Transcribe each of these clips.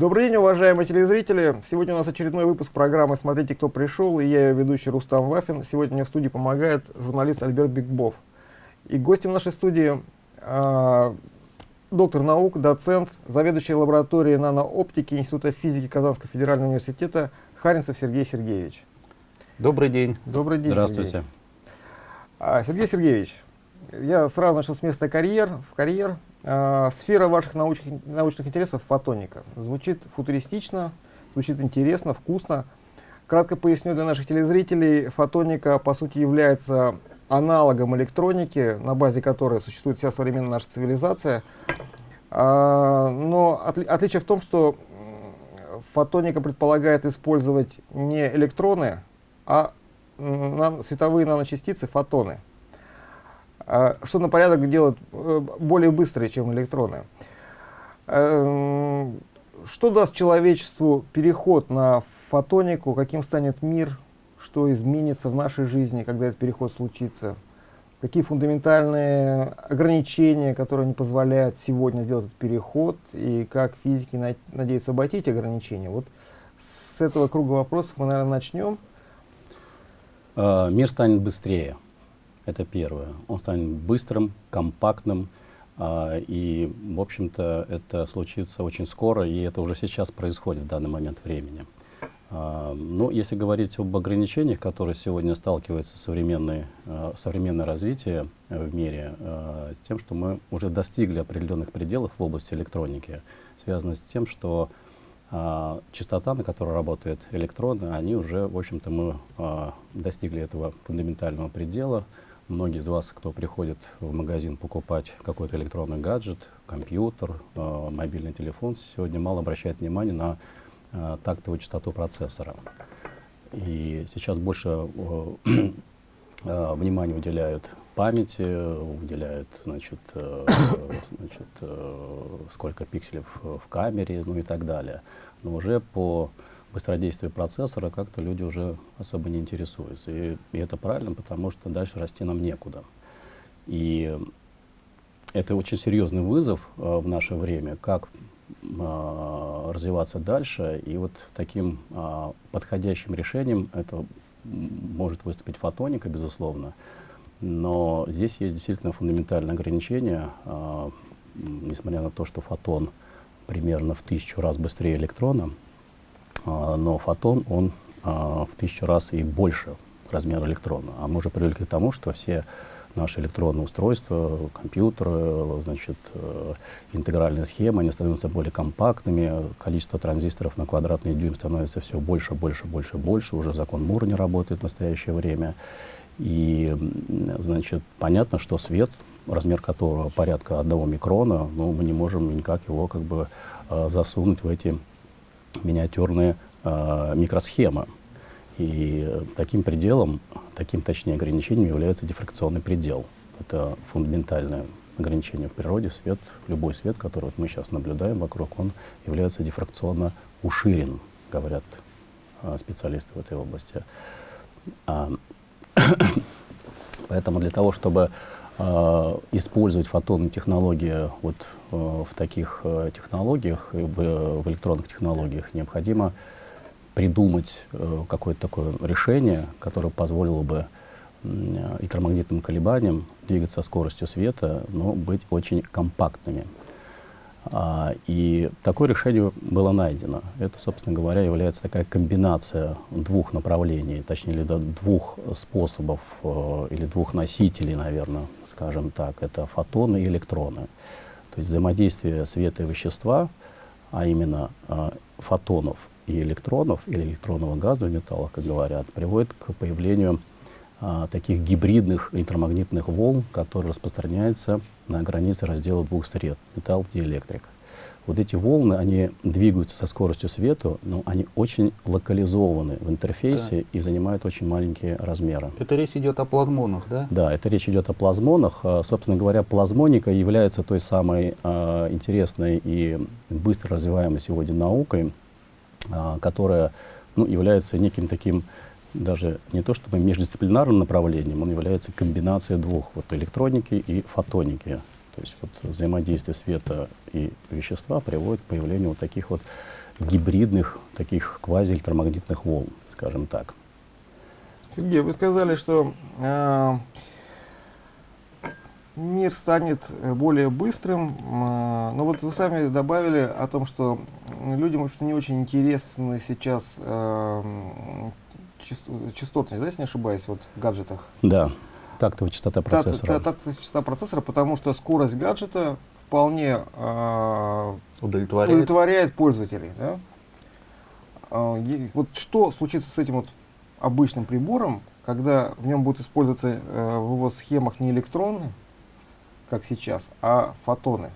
Добрый день, уважаемые телезрители. Сегодня у нас очередной выпуск программы «Смотрите, кто пришел» и я ее ведущий Рустам Вафин. Сегодня мне в студии помогает журналист Альберт Бигбов. И гостем нашей студии э, доктор наук, доцент, заведующий лабораторией нанооптики Института физики Казанского федерального университета Харинцев Сергей Сергеевич. Добрый день. Добрый день, Здравствуйте. Сергей. А, Сергей Сергеевич, я сразу начал с места карьер, в карьер. А, сфера ваших научных, научных интересов — фотоника. Звучит футуристично, звучит интересно, вкусно. Кратко поясню для наших телезрителей, фотоника, по сути, является аналогом электроники, на базе которой существует вся современная наша цивилизация. А, но отли отличие в том, что фотоника предполагает использовать не электроны, а световые наночастицы, фотоны. А, что на порядок делает э, более быстрые, чем электроны. Эм, что даст человечеству переход на фотонику, каким станет мир, что изменится в нашей жизни, когда этот переход случится? Какие фундаментальные ограничения, которые не позволяют сегодня сделать этот переход, и как физики надеются обойти эти ограничения? Вот с этого круга вопросов мы, наверное, начнем. А, мир станет быстрее. Это первое. Он станет быстрым, компактным, а, и, в общем-то, это случится очень скоро, и это уже сейчас происходит в данный момент времени. А, ну, если говорить об ограничениях, которые сегодня сталкивается современное, современное развитие в мире, с тем, что мы уже достигли определенных пределов в области электроники, связано с тем, что а, частота, на которой работают электроны, они уже, в общем-то, мы а, достигли этого фундаментального предела. Многие из вас, кто приходит в магазин покупать какой-то электронный гаджет, компьютер, а, мобильный телефон, сегодня мало обращает внимание на а, тактовую частоту процессора. И сейчас больше а, внимания уделяют памяти, уделяют, значит, э, значит, э, сколько пикселей в камере, ну и так далее. Но уже по быстродействию процессора как-то люди уже особо не интересуются. И, и это правильно, потому что дальше расти нам некуда. И это очень серьезный вызов э, в наше время, как э, развиваться дальше. И вот таким э, подходящим решением это может выступить фотоника, безусловно. Но здесь есть действительно фундаментальное ограничение, э, несмотря на то, что фотон примерно в тысячу раз быстрее электрона, но фотон, он э, в тысячу раз и больше размера электрона. А мы уже привыкли к тому, что все наши электронные устройства, компьютеры, значит, э, интегральные схемы, они становятся более компактными, количество транзисторов на квадратный дюйм становится все больше, больше, больше, больше, уже закон Мура не работает в настоящее время. И, значит, понятно, что свет, размер которого порядка одного микрона, ну, мы не можем никак его как бы э, засунуть в эти миниатюрные э, микросхемы. И таким пределом, таким, точнее, ограничением является дифракционный предел. Это фундаментальное ограничение в природе. Свет, любой свет, который вот мы сейчас наблюдаем вокруг, он является дифракционно уширен, говорят э, специалисты в этой области. А, Поэтому для того, чтобы использовать фотонные технологии вот, э, в таких э, технологиях, в, электронных технологиях, необходимо придумать э, какое-то такое решение, которое позволило бы э, электромагнитным колебаниям двигаться со скоростью света, но быть очень компактными. А, и такое решение было найдено. Это, собственно говоря, является такая комбинация двух направлений, точнее, двух способов э, или двух носителей, наверное, скажем так. Это фотоны и электроны. То есть взаимодействие света и вещества, а именно э, фотонов и электронов, или электронного газа в металлах, как говорят, приводит к появлению а, таких гибридных электромагнитных волн, которые распространяются на границе раздела двух сред, металл и электрик. Вот эти волны, они двигаются со скоростью света, но они очень локализованы в интерфейсе да. и занимают очень маленькие размеры. Это речь идет о плазмонах, да? Да, это речь идет о плазмонах. А, собственно говоря, плазмоника является той самой а, интересной и быстро развиваемой сегодня наукой, а, которая ну, является неким таким даже не то чтобы междисциплинарным направлением, он является комбинацией двух, вот электроники и фотоники. То есть вот взаимодействие света и вещества приводит к появлению вот таких вот гибридных, таких квазиэлектромагнитных волн, скажем так. Сергей, вы сказали, что э, мир станет э, более быстрым, э, но вот вы сами добавили о том, что людям вообще не очень интересны сейчас э, часто- частотность, да, если не ошибаюсь, вот в гаджетах. Да, тактовая частота процессора. Так, так, частота процессора, потому что скорость гаджета вполне э, Удовлетворяет. удовлетворяет пользователей. Да? Е- Вот что случится с этим вот обычным прибором, когда в нем будут использоваться э, в его схемах не электроны, как сейчас, а фотоны?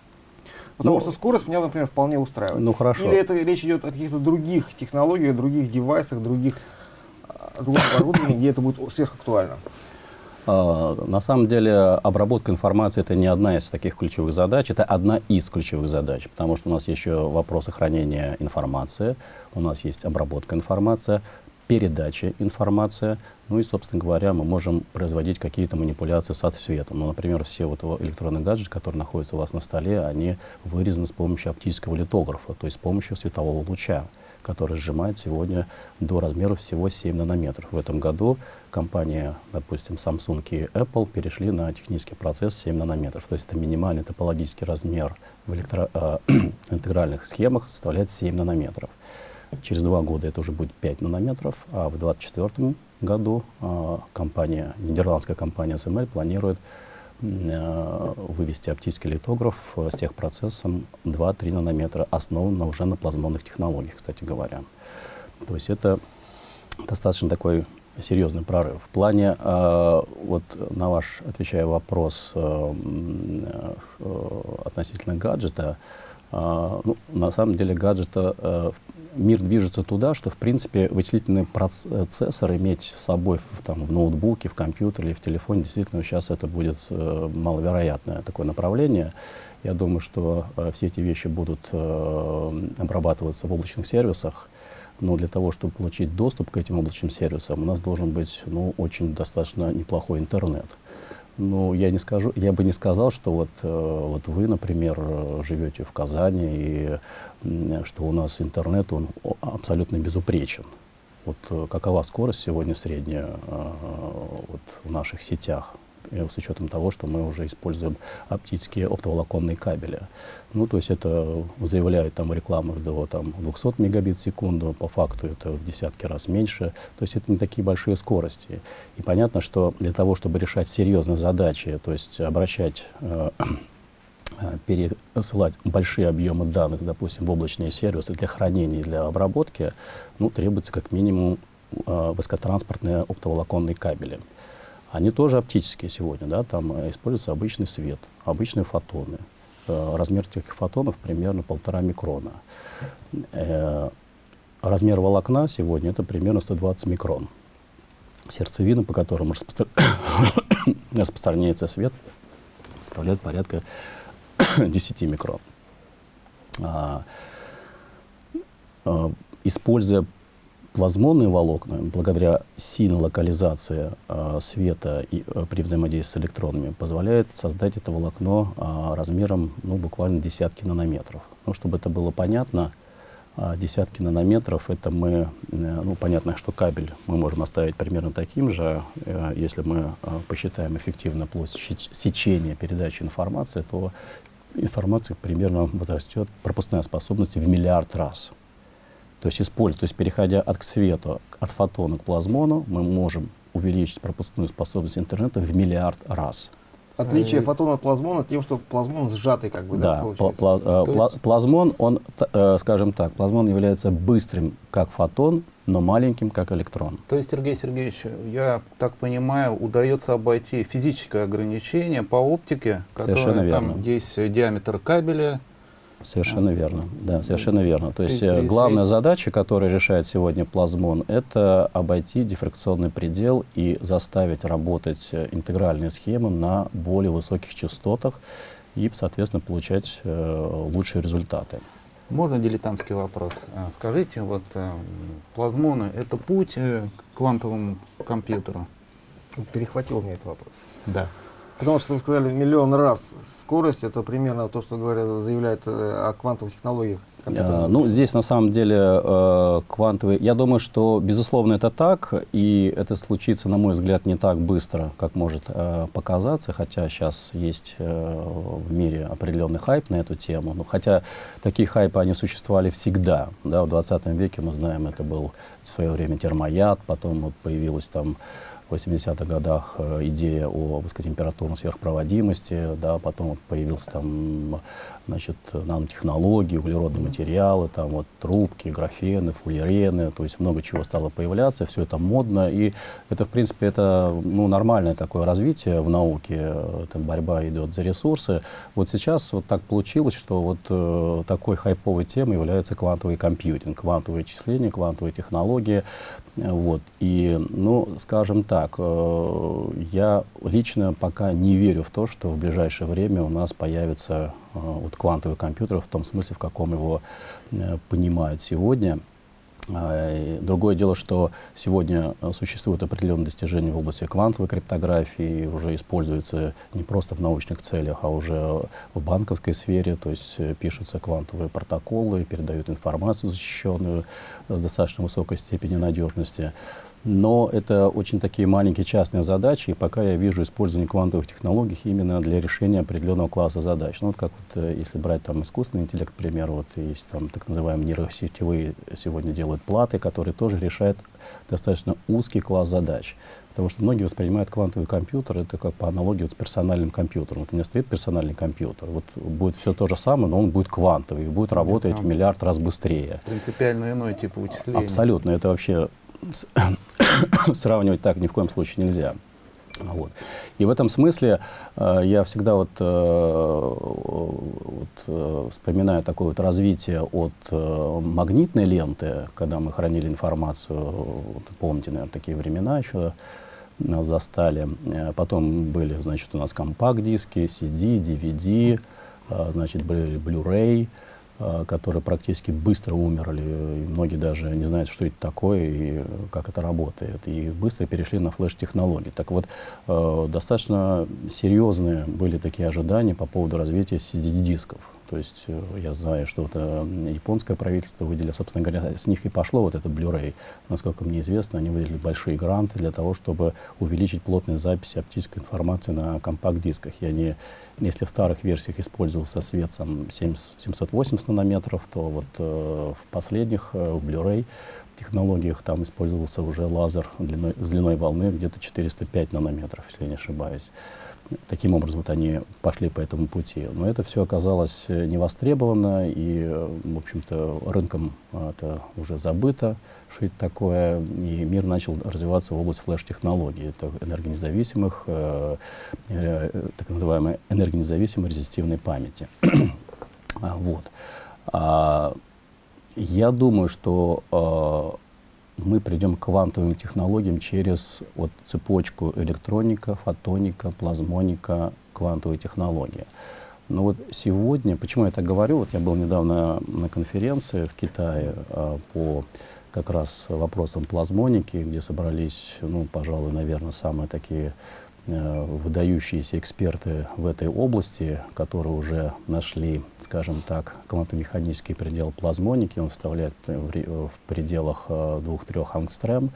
Потому Ну, что скорость меня, например, вполне устраивает. Ну хорошо. Или это речь идет о каких-то других технологиях, других девайсах, других а, другом оборудовании, где это будет сверхактуально. А, На самом деле обработка информации это не одна из таких ключевых задач, это одна из ключевых задач, потому что у нас еще вопросы хранения информации, у нас есть обработка информации, передача информации, ну и, собственно говоря, мы можем производить какие-то манипуляции с отсветом. Ну, например, все вот во- электронные гаджеты, которые находятся у вас на столе, они вырезаны с помощью оптического литографа, то есть с помощью светового луча, который сжимает сегодня до размера всего 7 нанометров. В этом году компания, допустим, Samsung и Apple перешли на технический процесс 7 нанометров. То есть это минимальный топологический размер в электро- э, интегральных схемах составляет 7 нанометров. Через два года это уже будет 5 нанометров, а в 2024 году э, компания, нидерландская компания SML планирует э, вывести оптический литограф э, с техпроцессом 2-3 нанометра, основан уже на плазмонных технологиях, кстати говоря. То есть это достаточно такой серьезный прорыв. В плане, э, вот на ваш, отвечая вопрос э, э, относительно гаджета, ну, на самом деле гаджета, мир движется туда, что, в принципе, вычислительный процессор иметь с собой в, там, в ноутбуке, в компьютере или в телефоне, действительно, сейчас это будет маловероятное такое направление. Я думаю, что э, все эти вещи будут э, обрабатываться в облачных сервисах, но для того, чтобы получить доступ к этим облачным сервисам, у нас должен быть ну, очень достаточно неплохой интернет. Ну, я не скажу, я бы не сказал, что вот, э, вот вы, например, живете в Казани, и что у нас интернет, он абсолютно безупречен. Вот э, какова скорость сегодня средняя э, вот, в наших сетях, с учетом того, что мы уже используем оптические оптоволоконные кабели. Ну, то есть это заявляют там в рекламах до там, 200 мегабит в секунду, по факту это в десятки раз меньше. То есть это не такие большие скорости. И понятно, что для того, чтобы решать серьезные задачи, то есть обращать э, э, пересылать большие объемы данных, допустим, в облачные сервисы для хранения и для обработки, ну, требуется как минимум э, высокотранспортные оптоволоконные кабели. Они тоже оптические сегодня, да, там э, используется обычный свет, обычные фотоны. Э, размер этих фотонов примерно полтора микрона. Э, размер волокна сегодня это примерно 120 микрон. Сердцевина, по которым распостро- распространяется свет, составляет порядка 10 микрон. А, а, используя плазмонные волокна, благодаря сильной локализации а, света и, а, при взаимодействии с электронами, позволяет создать это волокно а, размером ну, буквально десятки нанометров. Ну, чтобы это было понятно, а, десятки нанометров, это мы, э, ну, понятно, что кабель мы можем оставить примерно таким же. Э, Если мы э, посчитаем эффективно площадь сечения передачи информации, то информация примерно возрастет, пропускная способность в миллиард раз. То есть, используя, то есть переходя от к свету, от фотона к плазмону, мы можем увеличить пропускную способность интернета в миллиард раз. Отличие Э, фотона от плазмона тем, что плазмон сжатый, как бы, да, Да, пла- э, пла- есть- плазмон, он, э, скажем так, плазмон является быстрым как фотон, но маленьким как электрон. То есть, Сергей Сергеевич, я так понимаю, удается обойти физическое ограничение по оптике, Совершенно которое там есть диаметр кабеля. Совершенно верно. Да, совершенно верно. То есть При- э, при главная свете- задача, которую решает сегодня плазмон, это обойти дифракционный предел и заставить работать э, интегральные схемы на более высоких частотах и, соответственно, получать э, лучшие результаты. Можно дилетантский вопрос? А, Скажите, вот э, плазмоны — это путь э, к квантовому компьютеру? Перехватил мне этот вопрос. Да. Потому что вы сказали миллион раз скорость, это примерно то, что говорят, заявляют э, о квантовых технологиях А, ну, здесь на самом деле э, квантовый... Я думаю, что, безусловно, это так, и это случится, на мой взгляд, не так быстро, как может э, показаться, хотя сейчас есть э, в мире определенный хайп на эту тему. Ну, хотя такие хайпы, они существовали всегда. Да, в 20 веке, мы знаем, это был в свое время термояд, потом вот появилась там 80-х годах э, идея о высокотемпературной сверхпроводимости, да, потом появился там, значит, нанотехнологии, углеродные материалы, там вот трубки, графены, фуллерены, то есть много чего стало появляться, все это модно, и это, в принципе, это, ну, нормальное такое развитие в науке, там борьба идет за ресурсы. Вот сейчас вот так получилось, что вот э, такой хайповой темой является квантовый компьютинг, квантовые числения, квантовые технологии, вот, и, ну, скажем так, так, э, я лично пока не верю в то, что в ближайшее время у нас появится э, вот квантовый компьютер в том смысле, в каком его э, понимают сегодня. А, другое дело, что сегодня существуют определенные достижения в области квантовой криптографии, уже используются не просто в научных целях, а уже в банковской сфере, то есть пишутся квантовые протоколы, передают информацию защищенную с достаточно высокой степенью надежности. Но это очень такие маленькие частные задачи, и пока я вижу использование квантовых технологий именно для решения определенного класса задач. Ну, вот как вот, э, если брать там искусственный интеллект, к примеру, вот есть там так называемые нейросетевые сегодня делают платы, которые тоже решают достаточно узкий класс задач. Потому что многие воспринимают квантовый компьютер, это как по аналогии вот с персональным компьютером. Вот у меня стоит персональный компьютер, вот будет все то же самое, но он будет квантовый, будет работать в миллиард раз быстрее. Принципиально иной тип вычисления. Абсолютно, это вообще сравнивать так ни в коем случае нельзя. Вот. И в этом смысле э, я всегда вот, э, вот, э, вспоминаю такое вот развитие от э, магнитной ленты, когда мы хранили информацию, вот, помните, наверное, такие времена еще нас застали. Э, потом были, значит, у нас компакт-диски, CD, DVD, э, значит, были Blu-ray. А, которые практически быстро умерли, и многие даже не знают, что это такое и как это работает, и быстро перешли на флеш-технологии. Так вот, э, достаточно серьезные были такие ожидания по поводу развития CD-дисков. То есть э, я знаю, что это японское правительство выделило, собственно говоря, с них и пошло вот этот Blu-ray. Насколько мне известно, они выделили большие гранты для того, чтобы увеличить плотность записи оптической информации на компакт-дисках. Я не, если в старых версиях использовался свет сам 780 нанометров, то вот э, в последних э, в Blu-ray технологиях там использовался уже лазер длиной, с длиной волны где-то 405 нанометров, если я не ошибаюсь. Таким образом, вот они пошли по этому пути. Но это все оказалось э, невостребовано, и, э, в общем-то, рынком э, это уже забыто, что это такое, и мир начал развиваться в область флеш-технологий, это энергонезависимых, так называемой энергонезависимой резистивной памяти. А, вот. А, я думаю, что мы придем к квантовым технологиям через вот, цепочку электроника, фотоника, плазмоника, квантовые технологии. Но вот сегодня, почему я так говорю, вот я был недавно на конференции в Китае а, по как раз вопросам плазмоники, где собрались, ну, пожалуй, наверное, самые такие выдающиеся эксперты в этой области, которые уже нашли, скажем так, квантомеханический предел плазмоники. Он вставляет в, пределах 2-3 э, ангстрем.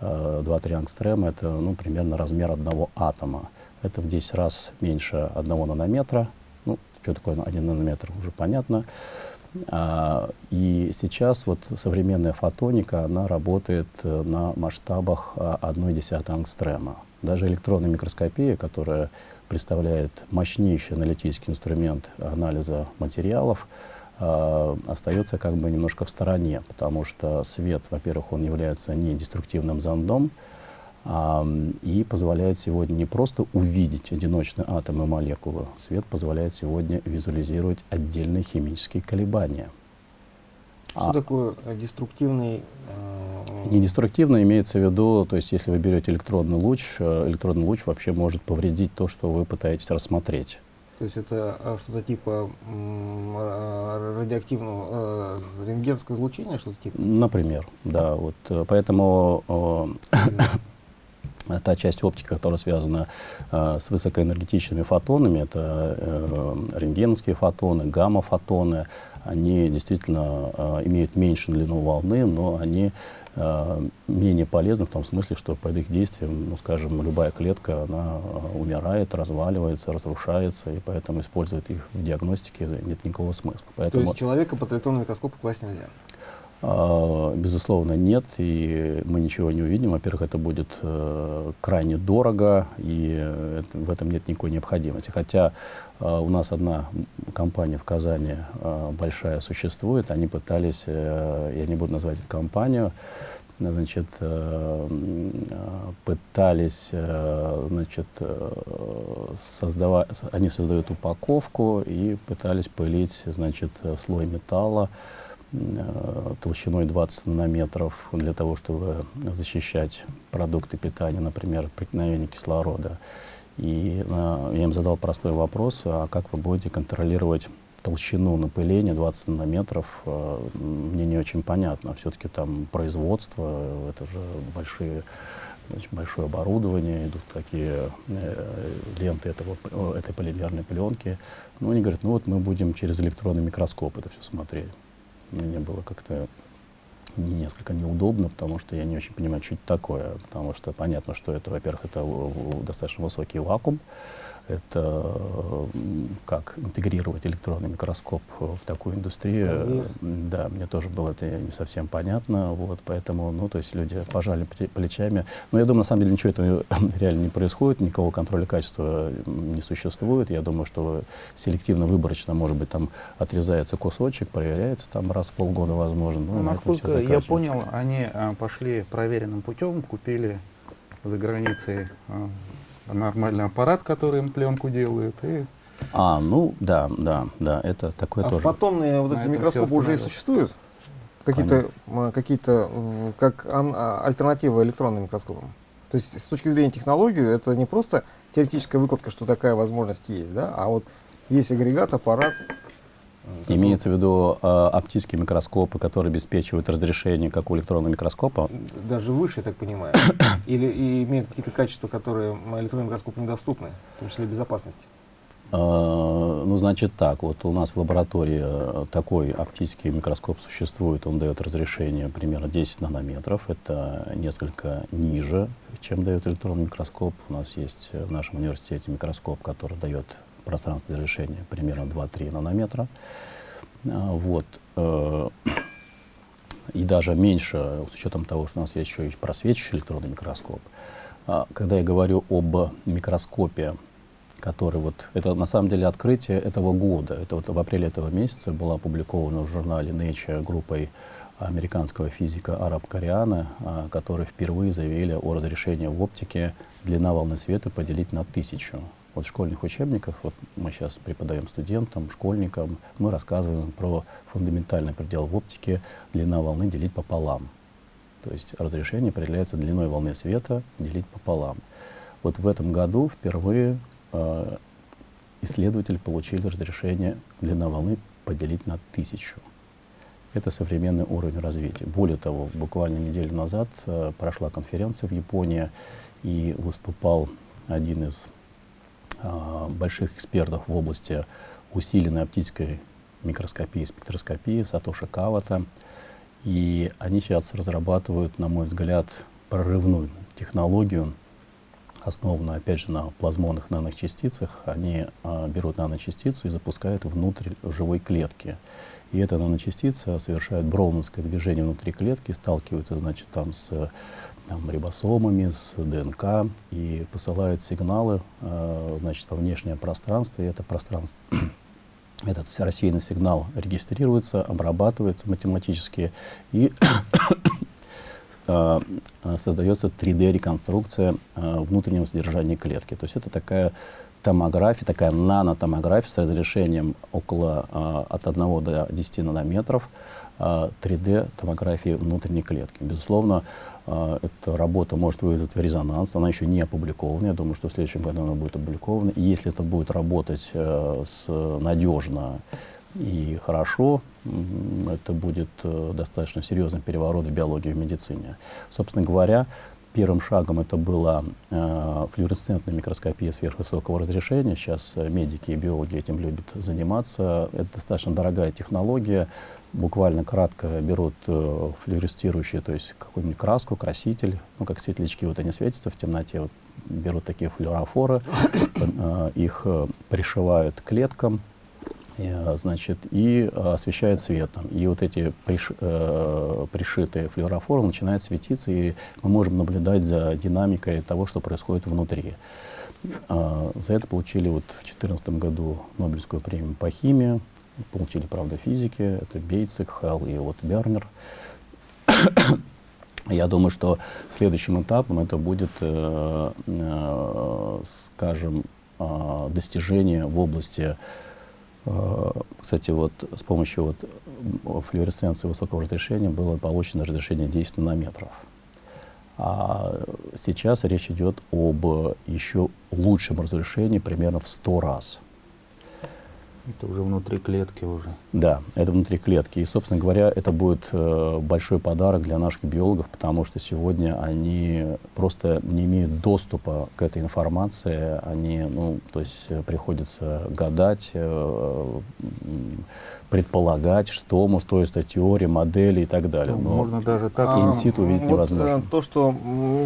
2-3 э, ангстрема — это ну, примерно размер одного атома. Это в 10 раз меньше одного нанометра. Ну, что такое один нанометр, уже понятно. А, и сейчас вот современная фотоника, она работает на масштабах 1,1 ангстрема. Даже электронная микроскопия, которая представляет мощнейший аналитический инструмент анализа материалов, э, остается как бы немножко в стороне, потому что свет, во-первых, он является не деструктивным зондом, а, и позволяет сегодня не просто увидеть одиночные атомы и молекулы, свет позволяет сегодня визуализировать отдельные химические колебания. Что а, такое деструктивный не деструктивно имеется в виду, то есть если вы берете электронный луч, э, электронный луч вообще может повредить то, что вы пытаетесь рассмотреть. То есть это а, что-то типа радиоактивного э, рентгенского излучения, что-то типа? Например, да. Вот, э, поэтому А та часть оптики, которая связана э, с высокоэнергетичными фотонами, это э, рентгеновские фотоны, гамма-фотоны, они действительно э, имеют меньшую длину волны, но они э, менее полезны в том смысле, что под их действием, ну, скажем, любая клетка, она э, умирает, разваливается, разрушается, и поэтому использовать их в диагностике нет никакого смысла. Поэтому, То есть человека под электронный микроскоп класть нельзя? А, Безусловно, нет, и мы ничего не увидим. Во-первых, это будет э, крайне дорого, и э, в этом нет никакой необходимости. Хотя э, у нас одна компания в Казани большая существует, они пытались, я не буду называть эту компанию, значит, пытались, значит, создавать, они создают упаковку и пытались пылить, значит, слой металла, толщиной 20 нанометров для того, чтобы защищать продукты питания, например, от проникновения кислорода. И э, я им задал простой вопрос, а как вы будете контролировать толщину напыления 20 нанометров, э, мне не очень понятно. Все-таки там производство, э, это же большие значит, большое оборудование, идут такие э, ленты этого, э, этой полимерной пленки. Ну, они говорят, ну вот мы будем через электронный микроскоп это все смотреть. Мне было как-то не- несколько неудобно, потому что я не очень понимаю, что это такое. Потому что понятно, что это, во-первых, это в- достаточно высокий вакуум. Это как интегрировать электронный микроскоп в такую индустрию. М, Да, мне тоже было это не совсем понятно. Вот, поэтому, ну, то есть люди пожали пле- плечами. Но я думаю, на самом деле ничего этого реально не происходит, никакого контроля качества не существует. Я думаю, что селективно-выборочно, может быть, там отрезается кусочек, проверяется там раз в полгода, возможно. Ну, насколько я понял, они а, пошли проверенным путем, купили за границей а, нормальный аппарат, который им пленку делает, и А, ну, да, да, да, это такое А тоже. фотонные вот эти микроскопы уже и существуют? Какие-то, м, какие-то как а, альтернатива электронным микроскопам? То есть с точки зрения технологии это не просто теоретическая выкладка, что такая возможность есть, да, а вот есть агрегат, аппарат. Который Имеется в виду э, оптические микроскопы, которые обеспечивают разрешение, как у электронного микроскопа. даже выше, я так понимаю, или и имеет какие-то качества, которые м, электронному микроскопу недоступны, в том числе безопасности. Э, Ну, значит так, вот у нас в лаборатории э, такой оптический микроскоп существует, он дает разрешение примерно 10 нанометров, это несколько ниже, чем дает электронный микроскоп. У нас есть в нашем университете микроскоп, который дает пространство разрешения примерно 2-3 нанометра. А, Вот. э, И даже меньше, с учетом того, что у нас есть еще и просвечивающий электронный микроскоп. А, Когда я говорю об микроскопе, который вот, это на самом деле открытие этого года. Это вот в апреле этого месяца было опубликовано в журнале Nature группой американского физика Араб Кориана, которые впервые заявили о разрешении в оптике длина волны света поделить на тысячу. Вот в школьных учебниках, вот мы сейчас преподаем студентам, школьникам, мы рассказываем про фундаментальный предел в оптике длина волны делить пополам. То есть разрешение определяется длиной волны света делить пополам. Вот в этом году впервые э, исследователи получили разрешение длина волны поделить на тысячу. Это современный уровень развития. Более того, буквально неделю назад э, прошла конференция в Японии, и выступал один из больших экспертов в области усиленной оптической микроскопии спектроскопии Сатоши Кавата. И они сейчас разрабатывают, на мой взгляд, прорывную технологию, основанную, опять же, на плазмонных наночастицах. Они а, берут наночастицу и запускают внутрь живой клетки. И эта наночастица совершает броуновское движение внутри клетки, сталкивается, значит, там с там, рибосомами, с ДНК и посылает сигналы, э, значит, во внешнее пространство. И это пространство этот рассеянный сигнал регистрируется, обрабатывается математически и э, создается 3D-реконструкция э, внутреннего содержания клетки. То есть это такая томография, такая нанотомография с разрешением около э, от 1 до 10 нанометров э, 3D-томографии внутренней клетки. Безусловно, эта работа может вызвать резонанс, она еще не опубликована, я думаю, что в следующем году она будет опубликована. И если это будет работать э, с, надежно и хорошо, это будет э, достаточно серьезный переворот в биологии и в медицине. Собственно говоря, первым шагом это была э, флюоресцентная микроскопия сверхвысокого разрешения. Сейчас э, медики и биологи этим любят заниматься. Это достаточно дорогая технология. Буквально кратко берут э, флюоресцирующие, то есть какую-нибудь краску, краситель, ну как светлячки, вот они светятся в темноте, вот берут такие флюорофоры, э, их э, пришивают к клеткам, значит, и э, освещает светом. И вот эти приш, э, пришитые флюорофоры начинают светиться, и мы можем наблюдать за динамикой того, что происходит внутри. Э, за это получили вот в 2014 году Нобелевскую премию по химии, получили, правда, физики, это Бейцик, Хелл и вот Бернер. Я думаю, что следующим этапом это будет, э, э, скажем, э, достижение в области Э, кстати, вот с помощью вот флуоресценции высокого разрешения было получено разрешение 10 нанометров. А сейчас речь идет об еще лучшем разрешении примерно в 100 раз. Это уже внутри клетки уже. Да, это внутри клетки. И, собственно говоря, это будет э, большой подарок для наших биологов, потому что сегодня они просто не имеют доступа к этой информации. Они, ну, то есть э, приходится гадать, э, предполагать, что может стоит теория, модели и так далее. Ну, Но можно даже так. А, инситу увидеть вот, невозможно. э, То, что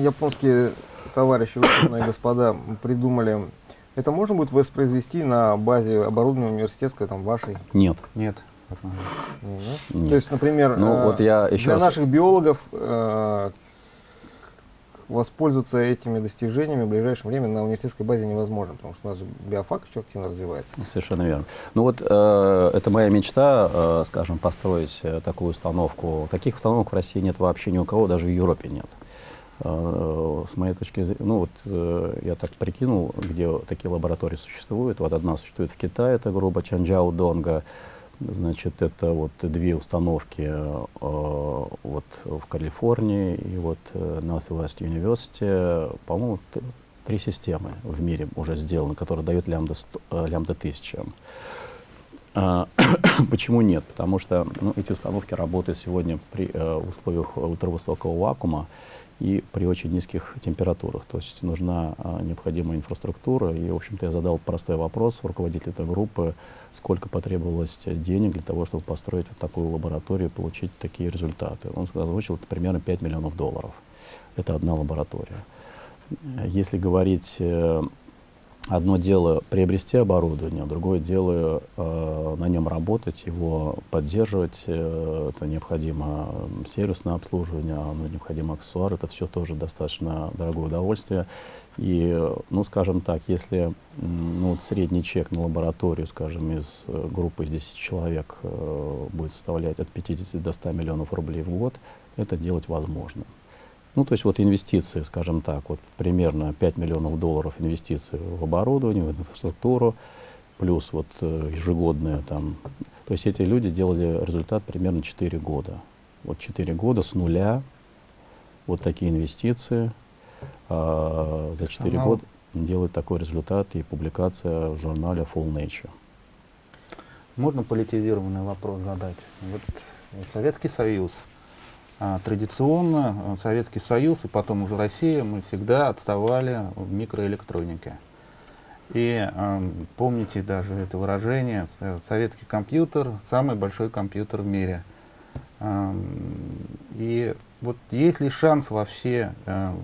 японские товарищи, ученые господа, придумали это можно будет воспроизвести на базе оборудования университетской, там, вашей? Нет. Нет. Нет. То есть, например, Ну, э, вот я еще для раз- наших биологов э, воспользоваться этими достижениями в ближайшее время на университетской базе невозможно, потому что у нас же биофак еще активно развивается. Совершенно верно. Ну вот э, это моя мечта, э, скажем, построить э, такую установку. Таких установок в России нет вообще ни у кого, даже в Европе нет. Э, с моей точки зрения, ну вот э, я так прикинул, где такие лаборатории существуют. Вот одна существует в Китае, это группа Чанчжао Донга. Значит, это вот две установки э, вот в Калифорнии и вот Northwest University, по-моему, три системы в мире уже сделаны, которые дают лямбда, сто- э, лямбда 1000. А, Почему нет? Потому что ну, эти установки работают сегодня при условиях ультравысокого вакуума и при очень низких температурах. То есть нужна а, необходимая инфраструктура. И, в общем-то, я задал простой вопрос руководителю этой группы, сколько потребовалось денег для того, чтобы построить вот такую лабораторию и получить такие результаты. Он озвучил, это примерно 5 миллионов долларов. Это одна лаборатория. Если говорить э, одно дело приобрести оборудование, другое дело э, на нем работать, его поддерживать. Э, это необходимо сервисное обслуживание, оно необходимо аксессуар. Это все тоже достаточно дорогое удовольствие. И, ну, скажем так, если ну, вот средний чек на лабораторию, скажем, из э, группы из 10 человек э, будет составлять от 50 до 100 миллионов рублей в год, это делать возможно. Ну, то есть вот инвестиции, скажем так, вот примерно 5 миллионов долларов инвестиций в оборудование, в инфраструктуру, плюс вот э, ежегодные там. То есть эти люди делали результат примерно 4 года. Вот 4 года с нуля, вот такие инвестиции, а, за 4 Профессионал. года делают такой результат и публикация в журнале Full Nature. Можно политизированный вопрос задать? Вот Советский Союз. А, Традиционно э, Советский Союз и потом уже Россия, мы всегда отставали в микроэлектронике. И э, помните даже это выражение, советский компьютер – самый большой компьютер в мире. Эм, И вот есть ли шанс вообще э,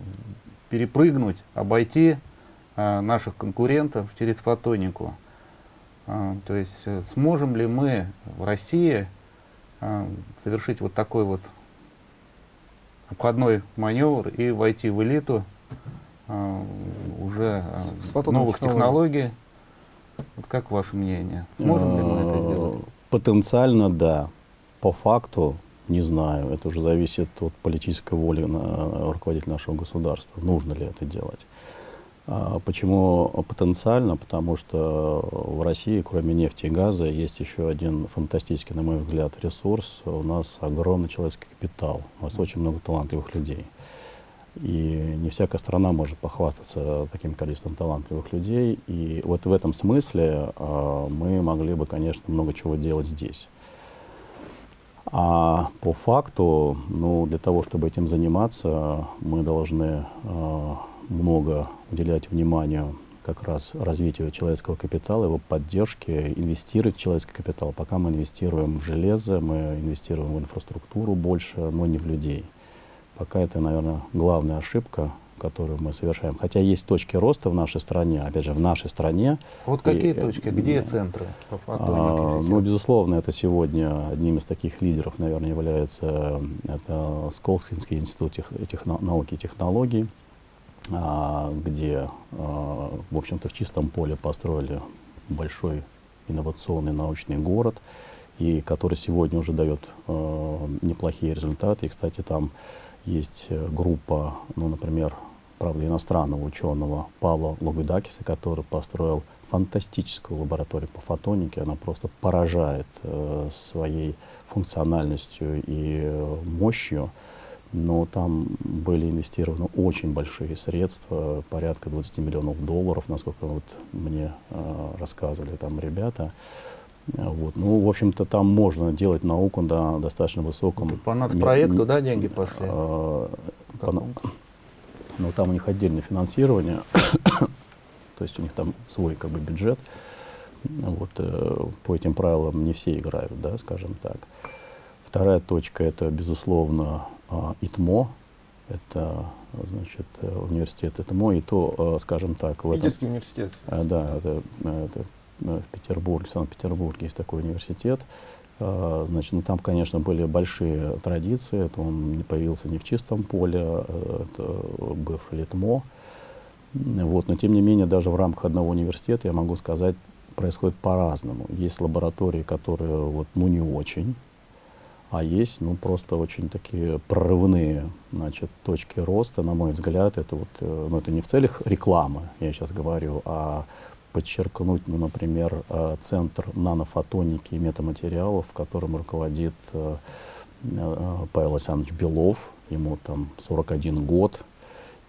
перепрыгнуть, обойти э, наших конкурентов через фотонику? А, То есть э, сможем ли мы в России а, совершить вот такой вот обходной маневр и войти в элиту а, уже С фотонной новых технологий? Вот как ваше мнение? Сможем ли мы это Э, сделать? Потенциально да. По факту не знаю. Это уже зависит от политической воли на, руководителя нашего государства. Нужно ли это делать. А почему потенциально? Потому что в России, кроме нефти и газа, есть еще один фантастический, на мой взгляд, ресурс. У нас огромный человеческий капитал. У нас очень много талантливых людей. И не всякая страна может похвастаться таким количеством талантливых людей. И вот в этом смысле а, мы могли бы, конечно, много чего делать здесь. А по факту, ну, для того, чтобы этим заниматься, мы должны э, много уделять внимания как раз развитию человеческого капитала, его поддержке, инвестировать в человеческий капитал. Пока мы инвестируем в железо, мы инвестируем в инфраструктуру больше, но не в людей. Пока это, наверное, главная ошибка, которую мы совершаем. Хотя есть точки роста в нашей стране, опять же, в нашей стране. Вот какие и, точки? Где центры по а, Ну, безусловно, это сегодня одним из таких лидеров, наверное, является это Сколковский институт тех, тех, науки и технологий, где, а, в общем-то, в чистом поле построили большой инновационный научный город, и который сегодня уже дает а, неплохие результаты. И, кстати, там есть э, группа, ну, например, правда, иностранного ученого Павла Логудакиса, который построил фантастическую лабораторию по фотонике. Она просто поражает э, своей функциональностью и э, мощью. Но там были инвестированы очень большие средства, порядка 20 миллионов долларов, насколько вот мне э, рассказывали там ребята. Вот. Ну, в общем-то, там можно делать науку на достаточно высоком... Это по нацпроекту, да, деньги пошли? Э, по, но ну, там у них отдельное финансирование, то есть у них там свой как бы бюджет. Вот, э, по этим правилам не все играют, да, скажем так. Вторая точка это, безусловно, ИТМО. Это, значит, университет ИТМО, и то, э, скажем так... В этом, университет. Э, да, это, это Э, в Петербурге, в Санкт-Петербурге есть такой университет. Э, значит, ну, там, конечно, были большие традиции. Это он не появился не в чистом поле, э, это был Литмо. Вот, но, тем не менее, даже в рамках одного университета, я могу сказать, происходит по-разному. Есть лаборатории, которые вот, ну, не очень, а есть ну, просто очень такие прорывные значит, точки роста, на мой взгляд. Это, вот, ну, это не в целях рекламы, я сейчас говорю, а подчеркнуть, ну, например, э, Центр нанофотоники и метаматериалов, которым руководит э, э, Павел Александрович Белов, ему там 41 год,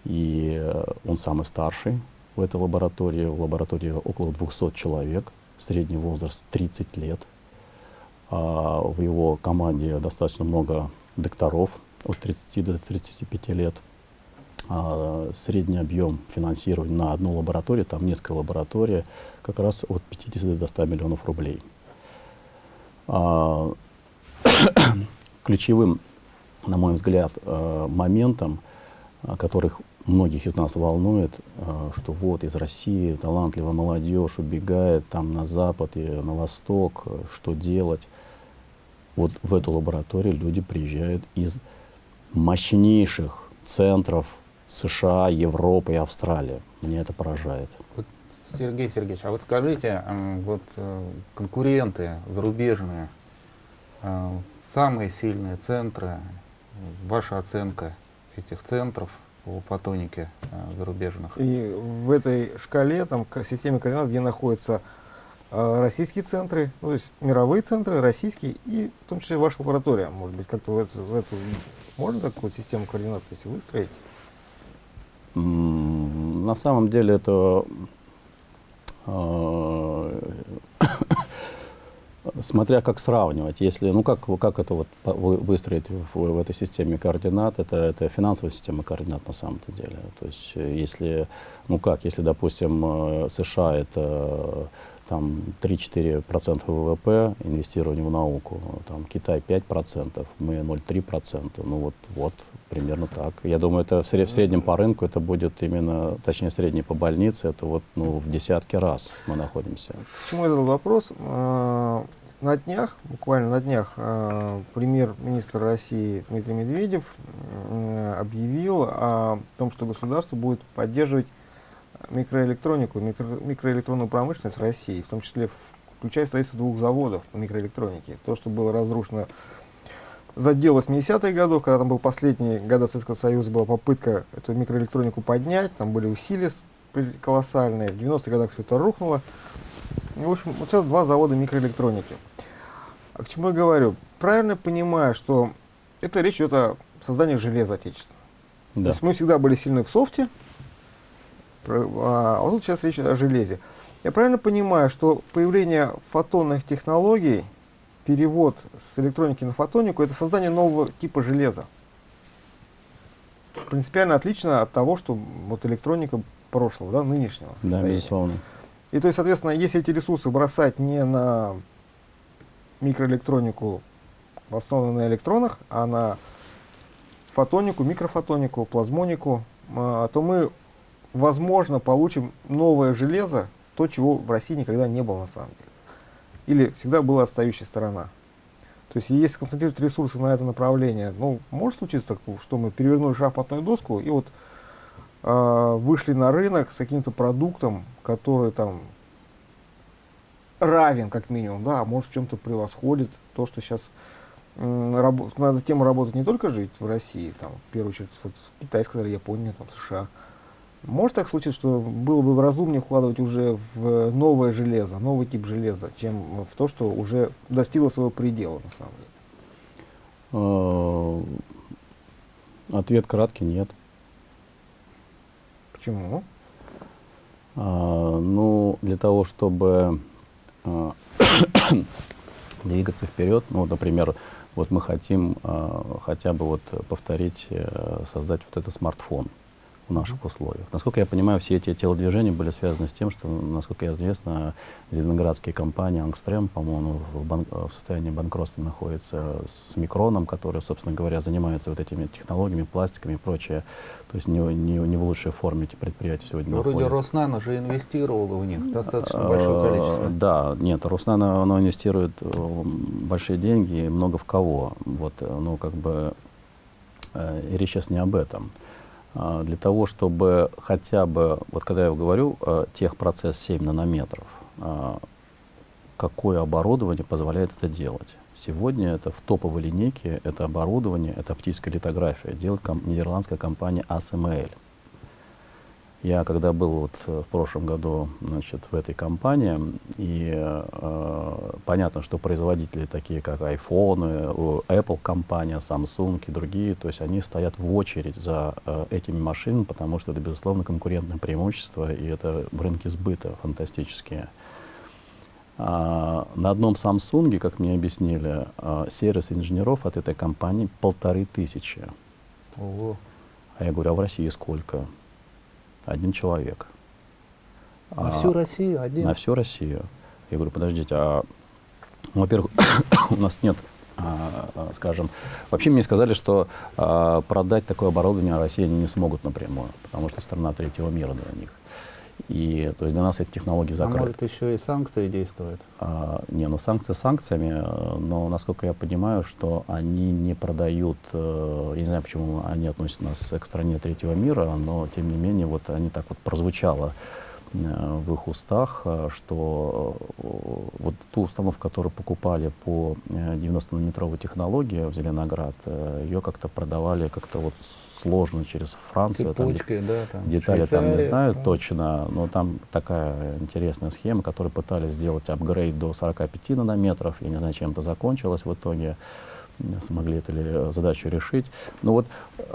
и он самый старший в этой лаборатории. В лаборатории около 200 человек, средний возраст 30 лет. А в его команде достаточно много докторов от 30 до 35 лет а, средний объем финансирования на одну лабораторию, там несколько лабораторий, как раз от 50 до 100 миллионов рублей. А, ключевым, на мой взгляд, а, моментом, которых многих из нас волнует, что вот из России талантливая молодежь убегает там на запад и на восток, что делать. Вот в эту лабораторию люди приезжают из мощнейших центров США, Европа и Австралия. Меня это поражает. Вот, Сергей Сергеевич, а вот скажите, вот э, конкуренты зарубежные, э, самые сильные центры, ваша оценка этих центров по фотонике э, зарубежных? И в этой шкале, там, системе координат, где находятся российские центры, ну, то есть мировые центры, российские, и в том числе ваша лаборатория, может быть, как-то в эту, в эту можно такую систему координат, если выстроить? На самом деле это э, смотря как сравнивать. Если, ну как, как это вот выстроить в, в этой системе координат, это, это финансовая система координат на самом-то деле. То есть если, ну как, если, допустим, э, США это там 3-4% ВВП инвестирование в науку, там Китай 5%, мы 0,3%, ну вот, вот примерно так. Я думаю, это в, сред, в среднем по рынку это будет именно, точнее средний по больнице, это вот ну, в десятки раз мы находимся. К чему я задал вопрос? А, на днях, буквально на днях, а, премьер-министр России Дмитрий Медведев объявил о том, что государство будет поддерживать микроэлектронику, микро, микроэлектронную промышленность России, в том числе включая строительство двух заводов по микроэлектронике. То, что было разрушено за дело 80-х годов, когда там был последний года Советского Союза, была попытка эту микроэлектронику поднять, там были усилия колоссальные, в 90-х годах все это рухнуло. И, в общем, вот сейчас два завода микроэлектроники. А к чему я говорю? Правильно понимаю, что это речь идет о создании железа отечественного. Да. То есть мы всегда были сильны в софте, а вот тут сейчас речь о железе. Я правильно понимаю, что появление фотонных технологий перевод с электроники на фотонику, это создание нового типа железа. Принципиально отлично от того, что вот электроника прошлого, да, нынешнего. Да, состояния. безусловно. И то есть, соответственно, если эти ресурсы бросать не на микроэлектронику, основанную на электронах, а на фотонику, микрофотонику, плазмонику, а, то мы, возможно, получим новое железо, то, чего в России никогда не было на самом деле. Или всегда была отстающая сторона. То есть, если сконцентрировать ресурсы на это направление, ну, может случиться так, что мы перевернули шахматную доску и вот а, вышли на рынок с каким-то продуктом, который там равен, как минимум, да, а может в чем-то превосходит то, что сейчас надо тему работать не только жить в России, там, в первую очередь, вот, Китай, сказали, Япония, там, США. Может так случиться, что было бы разумнее вкладывать уже в новое железо, новый тип железа, чем в то, что уже достигло своего предела, на самом деле? Э, ответ краткий – нет. Почему? А, ну, для того, чтобы а, двигаться вперед, ну, например, вот мы хотим а, хотя бы вот повторить, а, создать вот этот смартфон в наших условиях. Насколько я понимаю, все эти телодвижения были связаны с тем, что, насколько известно, зеленоградские компании «Ангстрем», по-моему, в, бан в состоянии банкротства находится с «Микроном», который, собственно говоря, занимается вот этими технологиями, пластиками и прочее. То есть не, не, не в лучшей форме эти предприятия сегодня находятся. Вроде Роснано же инвестировал в них достаточно большое Э, количество. Да, нет, Роснано оно инвестирует э, большие деньги, и много в кого. Вот, ну, как бы, речь сейчас не об этом. Для того, чтобы хотя бы, вот когда я говорю, э, техпроцесс 7 нанометров, а, какое оборудование позволяет это делать? Сегодня это в топовой линейке, это оборудование, это оптическая литография, делает ком- нидерландская компания ASML. Я когда был вот э, в прошлом году значит, в этой компании, и э, понятно, что производители такие, как iPhone, э, Apple компания, Samsung и другие, то есть они стоят в очередь за э, этими машинами, потому что это, безусловно, конкурентное преимущество, и это рынки сбыта фантастические. А, на одном Samsung, как мне объяснили, а, сервис инженеров от этой компании полторы тысячи. Ого. А я говорю, а в России сколько? Один человек. На А, всю Россию один. На всю Россию. Я говорю, подождите, а, ну, во-первых, у нас нет, а, а, скажем, вообще мне сказали, что а, продать такое оборудование России они не смогут напрямую, потому что страна третьего мира для них. И то есть для нас эти технологии А закрыты. может еще и санкции действуют? А, не, ну санкции санкциями, э, но насколько я понимаю, что они не продают, э, я не знаю, почему они относят нас к стране третьего мира, но тем не менее вот они так вот прозвучало э, в их устах, что вот ту установку, которую покупали по э, 90-нанометровой технологии в Зеленоград, ее как-то продавали как-то вот сложно через Францию. там, да, там. Детали там не знаю да. точно, но там такая интересная схема, которую пытались сделать апгрейд до 45 нанометров. Я не знаю, чем это закончилось в итоге. Смогли ли э, задачу решить. Но вот,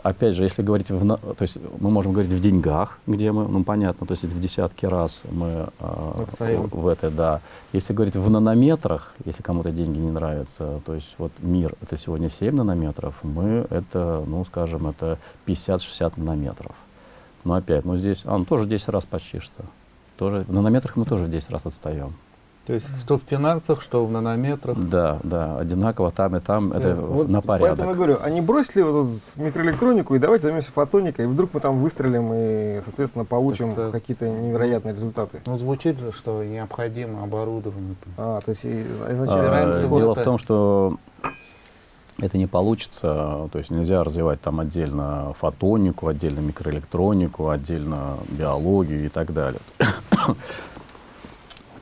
опять же, если говорить, в, то есть мы можем говорить в деньгах, где мы, ну понятно, то есть в десятки раз мы э, в это, да. Если говорить в нанометрах, если кому-то деньги не нравятся, то есть вот мир это сегодня 7 нанометров, мы это, ну скажем, это 50-60 нанометров. Но опять, ну здесь, а, ну тоже 10 раз почти что. Тоже, в нанометрах мы тоже в 10 раз отстаем. То есть что в финансах, что в нанометрах. Да, да, одинаково там и там, это в- Вот на порядок. Поэтому я говорю, а не бросили вот эту микроэлектронику и давайте займемся фотоникой, и вдруг мы там выстрелим и, соответственно, получим какие-то невероятные результаты. Ну, звучит же, что необходимо оборудование. А, то есть и- А, изначально... Вот Дело это- в том, что это не получится, то есть нельзя развивать там отдельно фотонику, отдельно микроэлектронику, отдельно биологию и так далее.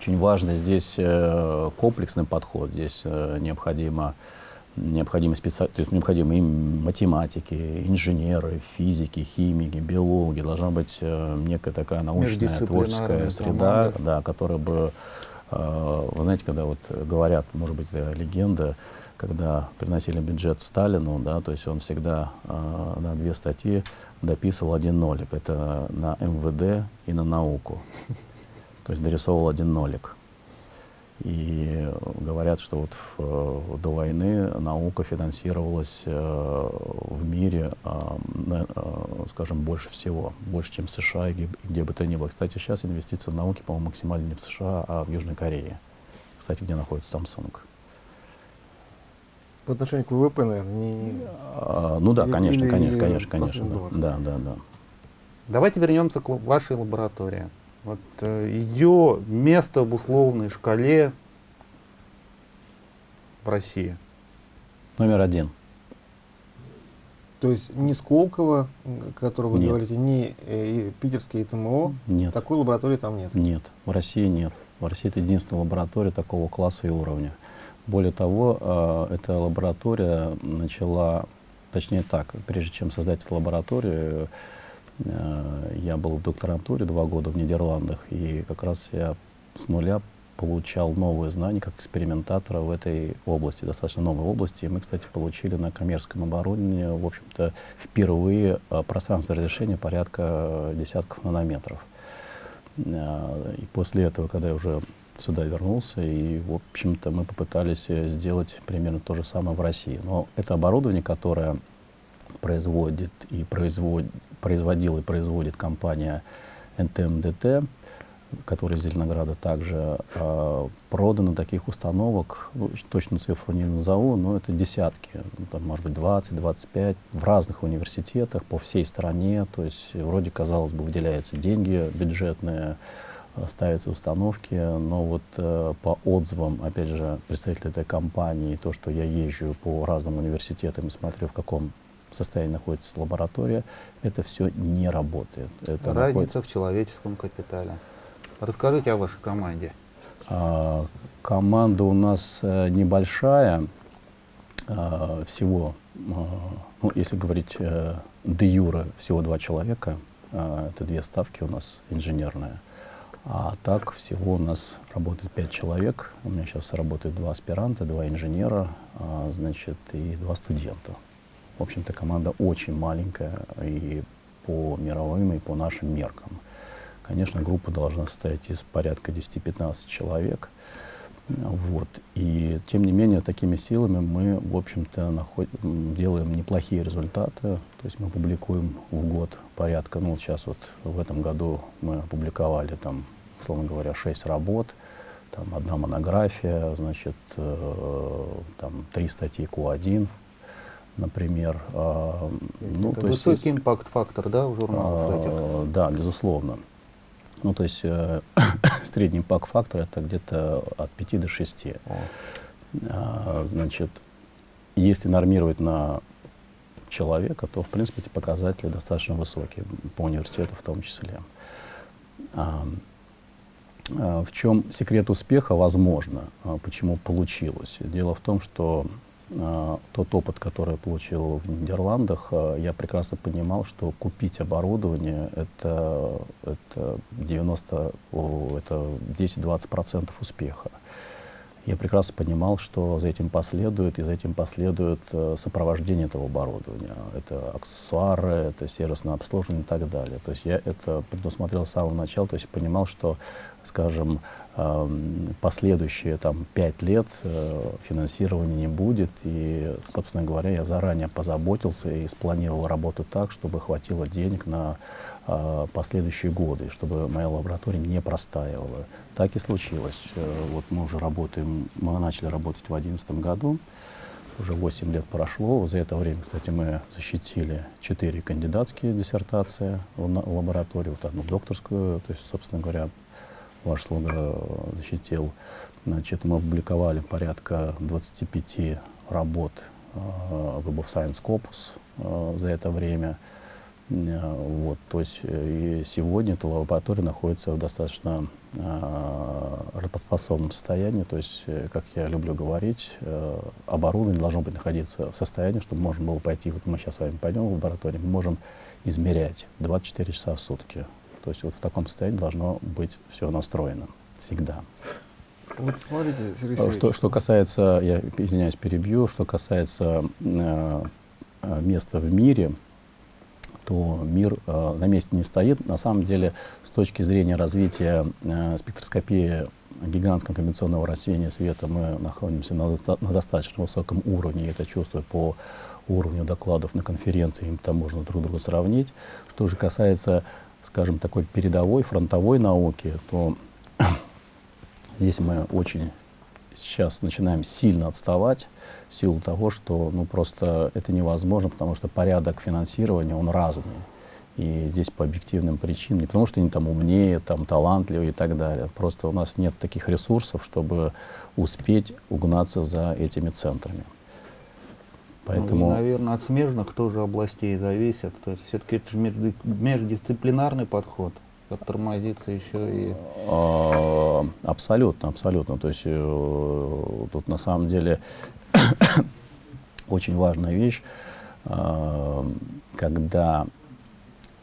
Очень важно здесь э, комплексный подход, здесь э, необходимо необходимы специ... то есть необходимы и математики, инженеры, физики, химики, биологи. Должна быть э, некая такая научная творческая среда, команда. да, которая бы, э, вы знаете, когда вот говорят, может быть, это легенда, когда приносили бюджет Сталину, да, то есть он всегда э, на две статьи дописывал один нолик. Это на МВД и на науку. То есть дорисовывал один нолик. И говорят, что вот в, до войны наука финансировалась э, в мире, э, э, скажем, больше всего, больше, чем в США и где, где бы то ни было. Кстати, сейчас инвестиции в науки, по-моему, максимально не в США, а в Южной Корее. Кстати, где находится Samsung. В отношении к ВВП, наверное, не... А, ну да, Или- конечно, или конечно, конечно, конечно. просто Да, да, да. да. Давайте вернемся к вашей лаборатории. Вот э, ее место в условной шкале в России. Номер один. То есть ни Сколково, м, о котором вы Нет. говорите, ни э, и питерский ТМО, Нет. такой лаборатории там нет. Нет, в России нет. В России это единственная лаборатория такого класса и уровня. Более того, э, эта лаборатория начала, точнее так, прежде чем создать эту лабораторию, э, я был в докторантуре два года в Нидерландах, и как раз я с нуля получал новые знания как экспериментатора в этой области, достаточно новой области. И мы, кстати, получили на коммерческом оборудовании, в общем-то, впервые э, пространство разрешения порядка э, десятков нанометров. А, И после этого, когда я уже сюда вернулся, и, в общем-то, мы попытались э, сделать примерно то же самое в России. Но это оборудование, которое производит и производ, производила и производит компания НТМДТ, которая из Зеленограда также э, продано таких установок, ну, точную цифру не назову, но это десятки, ну, там, может быть 20-25 в разных университетах по всей стране, то есть вроде, казалось бы, выделяются деньги бюджетные, э, ставятся установки, но вот э, по отзывам, опять же, представителей этой компании, то, что я езжу по разным университетам и смотрю, в каком состоянии находится лаборатория, это все не работает. Это Разница находится- в человеческом капитале. Расскажите о вашей команде. А, команда у нас э, небольшая, а, всего, а, ну, если говорить э, де юре, всего два человека, а, это две ставки у нас инженерные. А так всего у нас работает пять человек. У меня сейчас работают два аспиранта, два инженера, а, значит, и два студента. В общем-то, команда очень маленькая и по мировым, и по нашим меркам. Конечно, группа должна состоять из порядка 10-15 человек. Вот. И тем не менее, такими силами мы, в общем-то, делаем неплохие результаты. То есть мы публикуем в год порядка, ну сейчас вот в этом году мы опубликовали там, условно говоря, 6 работ, там одна монография, значит, э, там три статьи Q1, например. А, ну, это то есть высокий импакт-фактор, да, в журналах этих? а, Да, безусловно. Ну, то есть э, средний пак-фактор это где-то от 5 до 6. О. А, значит, если нормировать на человека, то, в принципе, эти показатели достаточно высокие, по университету в том числе. А, а, в чем секрет успеха, возможно, почему получилось? Дело в том, что тот опыт, который я получил в Нидерландах, а, я прекрасно понимал, что купить оборудование это, это 90, о, это 10-20% успеха. Я прекрасно понимал, что за этим последует, и за этим последует э, сопровождение этого оборудования. Это аксессуары, это сервисное обслуживание и так далее. То есть я это предусмотрел с самого начала, то есть понимал, что, скажем, последующие там, пять лет э, финансирования не будет. И, собственно говоря, я заранее позаботился и спланировал работу так, чтобы хватило денег на э, последующие годы, чтобы моя лаборатория не простаивала. Так и случилось. Э, Вот мы уже работаем, мы начали работать в 2011 году, уже 8 лет прошло. За это время, кстати, мы защитили 4 кандидатские диссертации в лаборатории, вот одну докторскую, то есть, собственно говоря, ваш слуга э, защитил. Значит, мы опубликовали порядка 25 работ э, Web of Science Scopus э, за это время. Э, Вот, то есть э, и сегодня эта лаборатория находится в достаточно э, работоспособном состоянии. То есть, э, как я люблю говорить, э, оборудование должно быть находиться в состоянии, чтобы можно было пойти, вот мы сейчас с вами пойдем в лабораторию, мы можем измерять 24 часа в сутки. То есть вот в таком состоянии должно быть все настроено всегда. Вот смотрите, Сергей Э, Сергеевич, Что, что касается, я извиняюсь, перебью, что касается э, э, места в мире, то мир э, на месте не стоит. На самом деле, с точки зрения развития э, спектроскопии гигантского конвенционного рассеяния света мы находимся на, на достаточно высоком уровне, и это чувствую по уровню докладов на конференции, им там можно друг друга сравнить. Что же касается, скажем, такой передовой, фронтовой науки, то здесь мы очень сейчас начинаем сильно отставать в силу того, что ну, просто это невозможно, потому что порядок финансирования, он разный. И здесь по объективным причинам, не потому что они там умнее, там талантливее и так далее. Просто у нас нет таких ресурсов, чтобы успеть угнаться за этими центрами. Поэтому... Ну, и, наверное, от смежных тоже областей зависит. То есть все-таки это междисциплинарный подход тормозится еще и... А, абсолютно, абсолютно. То есть э, тут на самом деле очень важная вещь, э, когда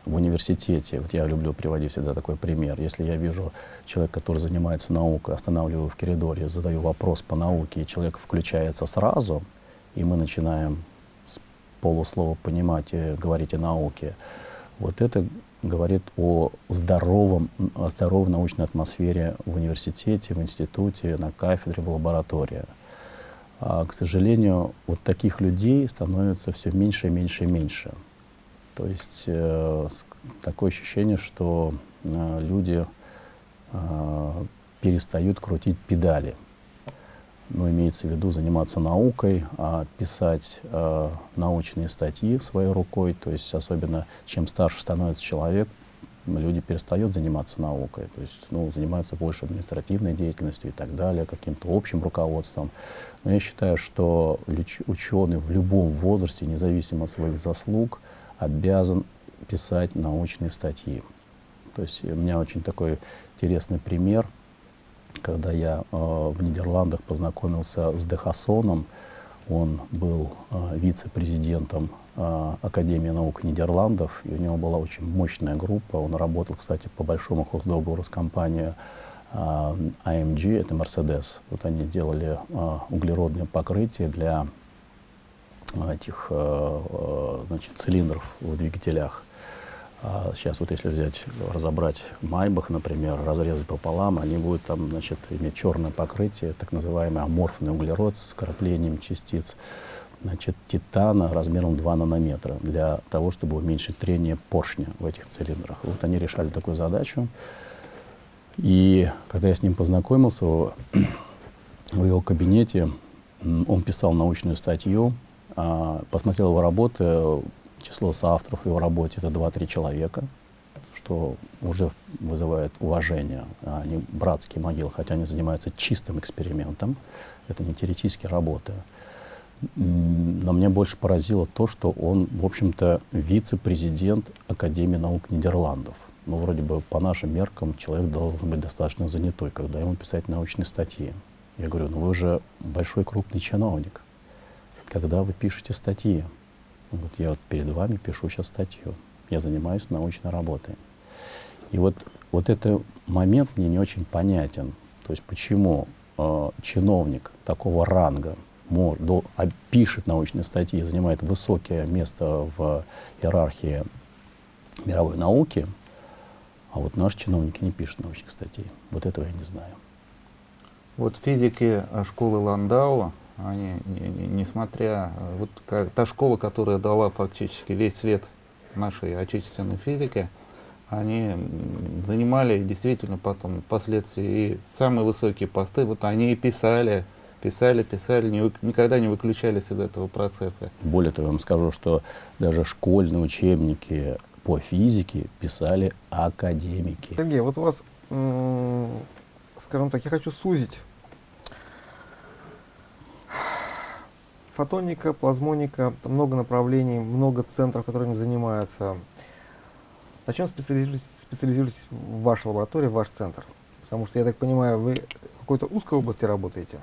в университете, вот я люблю приводить всегда такой пример, если я вижу человека, который занимается наукой, останавливаю в коридоре, задаю вопрос по науке, и человек включается сразу, и мы начинаем с полуслова понимать говорить о науке, вот это говорит о здоровом, о здоровой научной атмосфере в университете, в институте, на кафедре, в лаборатории. А, к сожалению, вот таких людей становится все меньше и меньше и меньше. То есть э, такое ощущение, что э, люди э, перестают крутить педали. Ну, имеется в виду заниматься наукой, а писать э, научные статьи своей рукой. То есть особенно чем старше становится человек, люди перестают заниматься наукой, то есть ну, занимаются больше административной деятельностью и так далее, каким-то общим руководством. Но я считаю, что ученый в любом возрасте, независимо от своих заслуг, обязан писать научные статьи. То есть у меня очень такой интересный пример, когда я э, в Нидерландах познакомился с Дехасоном, он был э, вице-президентом э, Академии наук Нидерландов, и у него была очень мощная группа. Он работал, кстати, по большому хоздоговору с компанией э, AMG, это Mercedes. Вот они делали э, углеродное покрытие для этих э, э, значит, цилиндров в двигателях. А сейчас вот если взять, разобрать Майбах, например, разрезать пополам, они будут там, значит, иметь черное покрытие, так называемый аморфный углерод с вкраплением частиц значит, титана размером 2 нанометра для того, чтобы уменьшить трение поршня в этих цилиндрах. Вот они решали такую задачу. И когда я с ним познакомился в его кабинете, он писал научную статью, а, посмотрел его работы, число соавторов его работе это 2-3 человека, что уже вызывает уважение. Они братские могилы, хотя они занимаются чистым экспериментом, это не теоретические работы. Но мне больше поразило то, что он, в общем-то, вице-президент Академии наук Нидерландов. Ну, вроде бы по нашим меркам человек должен быть достаточно занятой, когда ему писать научные статьи. Я говорю, ну вы же большой крупный чиновник. Когда вы пишете статьи, вот я вот перед вами пишу сейчас статью. Я занимаюсь научной работой. И вот, вот этот момент мне не очень понятен. То есть почему э, чиновник такого ранга может, до, а, пишет научные статьи, занимает высокое место в иерархии мировой науки, а вот наши чиновники не пишут научных статей. Вот этого я не знаю. Вот физики школы Ландау они, не, не, несмотря, вот как, та школа, которая дала фактически весь свет нашей отечественной физике, они занимали действительно потом впоследствии и самые высокие посты, вот они и писали, писали, писали, не, никогда не выключались из этого процесса. Более того, я вам скажу, что даже школьные учебники по физике писали академики. Сергей, вот у вас, скажем так, я хочу сузить фотоника, плазмоника, много направлений, много центров, которыми занимаются. На чем специализируетесь, специализируетесь в вашей лаборатории, в ваш центр? Потому что, я так понимаю, вы в какой-то узкой области работаете?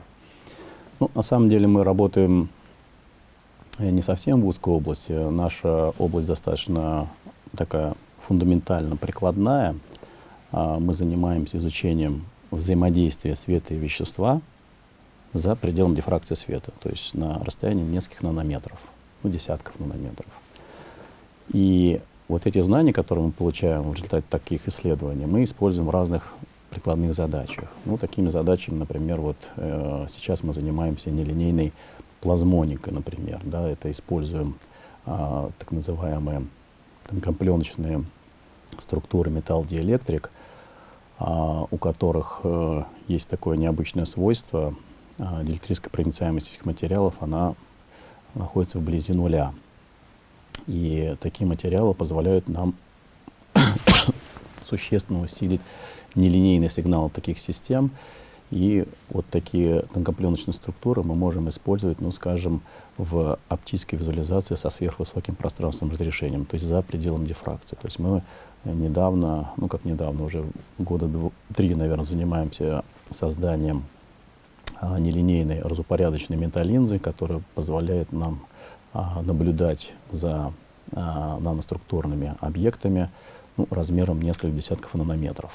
Ну, на самом деле мы работаем э, не совсем в узкой области. Наша область достаточно такая фундаментально прикладная. А, мы занимаемся изучением взаимодействия света и вещества – за пределом дифракции света, то есть на расстоянии нескольких нанометров, ну, десятков нанометров. И вот эти знания, которые мы получаем в результате таких исследований, мы используем в разных прикладных задачах. Ну, такими задачами, например, вот э, сейчас мы занимаемся нелинейной плазмоникой, например, да, это используем э, так называемые тонкопленочные структуры металл-диэлектрик, э, у которых э, есть такое необычное свойство, диэлектрическая проницаемость этих материалов, она находится вблизи нуля. И такие материалы позволяют нам существенно усилить нелинейный сигнал таких систем. И вот такие тонкопленочные структуры мы можем использовать, ну, скажем, в оптической визуализации со сверхвысоким пространственным разрешением, то есть за пределом дифракции. То есть мы недавно, ну как недавно, уже года три, наверное, занимаемся созданием а, нелинейной разупорядоченной металлинзы, которая позволяет нам а, наблюдать за а, наноструктурными объектами ну, размером несколько десятков нанометров.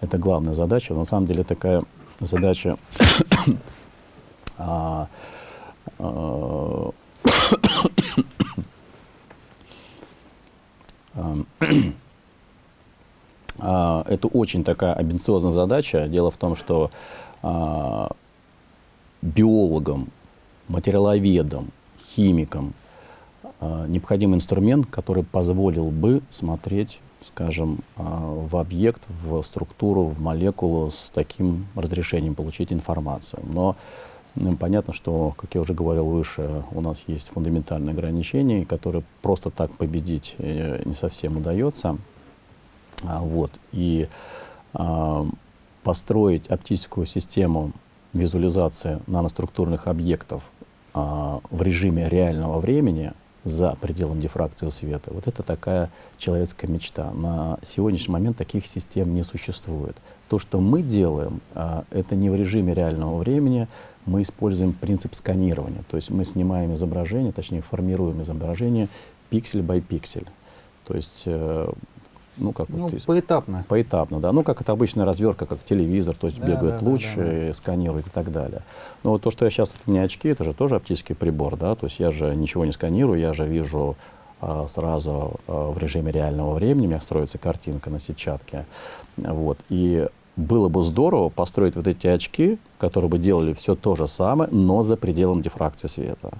Это главная задача. На самом деле такая задача а, а, а, это очень такая амбициозная задача. Дело в том, что а, биологам, материаловедам, химикам э, необходим инструмент, который позволил бы смотреть, скажем, э, в объект, в структуру, в молекулу с таким разрешением, получить информацию. Но понятно, что, как я уже говорил выше, у нас есть фундаментальные ограничения, которые просто так победить э, не совсем удается. А, вот. И построить оптическую систему визуализации наноструктурных объектов а, в режиме реального времени за пределом дифракции света. Вот это такая человеческая мечта. На сегодняшний момент таких систем не существует. То, что мы делаем, а, это не в режиме реального времени, мы используем принцип сканирования. То есть мы снимаем изображение, точнее формируем изображение пиксель by пиксель. То есть э, ну, как ну, вот, поэтапно. Поэтапно, да. Ну, как это обычная развертка, как телевизор, то есть да, бегает да, луч, да, да, да. сканирует и так далее. Но вот то, что я сейчас, у меня очки, это же тоже оптический прибор, да, то есть я же ничего не сканирую, я же вижу а, сразу а, в режиме реального времени, у меня строится картинка на сетчатке, вот, и было бы здорово построить вот эти очки, которые бы делали все то же самое, но за пределом дифракции света.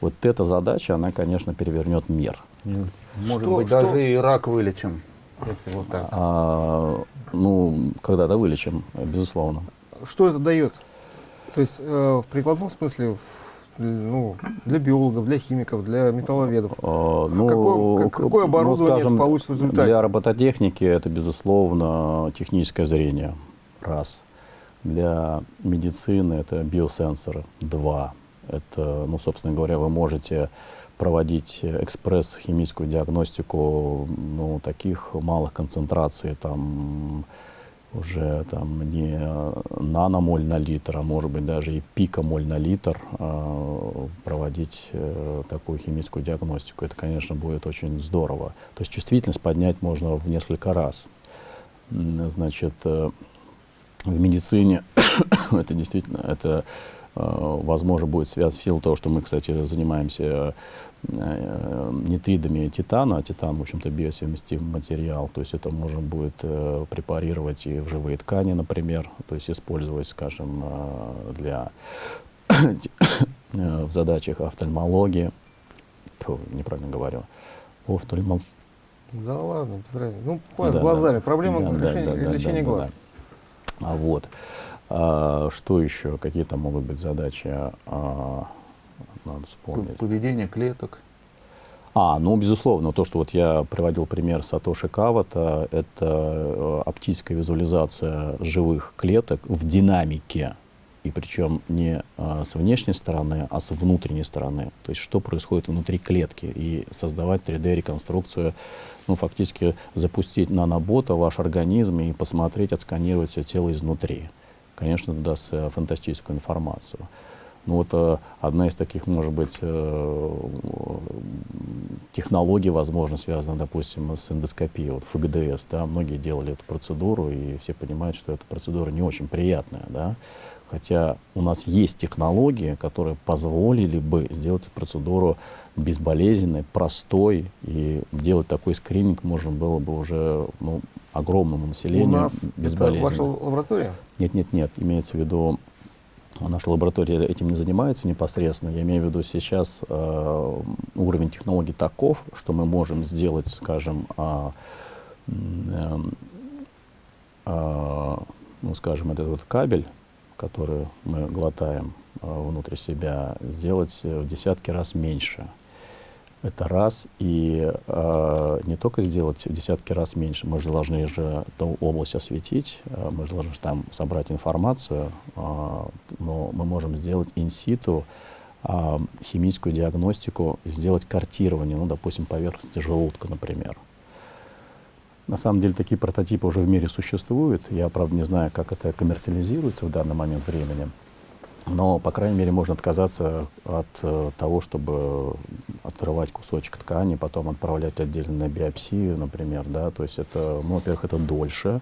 Вот эта задача, она, конечно, перевернет мир. Может что, быть, что? даже и рак вылечим. Если вот так. А, ну, когда-то вылечим, безусловно. Что это дает? То есть э, в прикладном смысле, ну, для биологов, для химиков, для металловедов. А, ну, какое, какое ну, оборудование ну, скажем, получится в результате? Для робототехники это, безусловно, техническое зрение. Раз. Для медицины это биосенсоры. Два. Это, ну, собственно говоря, вы можете проводить экспресс-химическую диагностику ну, таких малых концентраций, там уже там не наномоль на литр, а может быть даже и пикомоль на литр э, проводить э, такую химическую диагностику. Это, конечно, будет очень здорово. То есть чувствительность поднять можно в несколько раз. Значит, э, в медицине это действительно это Э, возможно, будет связано в силу того, что мы, кстати, занимаемся нитридами титана, а титан, в общем-то, биосовместимый материал, то есть это можно будет э, препарировать и в живые ткани, например, то есть использовать, скажем, для в задачах офтальмологии, Фу, неправильно говорю, офтальмол... Да ладно. Ну, да, с глазами, да, проблема да, решения, да, да, лечения да, глаз. Да, да. А вот. А, что еще? Какие там могут быть задачи? А, надо вспомнить. Поведение клеток. А, ну, безусловно, то, что вот я приводил пример Сатоши Кавата, это э, оптическая визуализация живых клеток в динамике, и причем не а, с внешней стороны, а с внутренней стороны. То есть, что происходит внутри клетки, и создавать 3D-реконструкцию, ну, фактически запустить нанобота в ваш организм и посмотреть, отсканировать все тело изнутри конечно, даст фантастическую информацию. Ну вот э, одна из таких, может быть, э, технологий, возможно, связана, допустим, с эндоскопией, вот ФГДС, да, многие делали эту процедуру, и все понимают, что эта процедура не очень приятная, да, хотя у нас есть технологии, которые позволили бы сделать эту процедуру безболезненной, простой, и делать такой скрининг можно было бы уже ну, огромному населению У нас безболезненно. это ваша лаборатория? Нет, нет, нет, имеется в виду Наша лаборатория этим не занимается непосредственно. Я имею в виду сейчас э, уровень технологий таков, что мы можем сделать, скажем, э, э, э, ну, скажем, этот вот кабель, который мы глотаем э, внутрь себя, сделать в десятки раз меньше. Это раз. И э, не только сделать десятки раз меньше, мы же должны же эту область осветить, э, мы же должны там собрать информацию, э, но мы можем сделать инситу э, химическую диагностику, сделать картирование, ну, допустим, поверхности желудка, например. На самом деле такие прототипы уже в мире существуют. Я, правда, не знаю, как это коммерциализируется в данный момент времени. Но, по крайней мере, можно отказаться от э, того, чтобы отрывать кусочек ткани, потом отправлять отдельно на биопсию, например, да, то есть это, ну, во-первых, это дольше,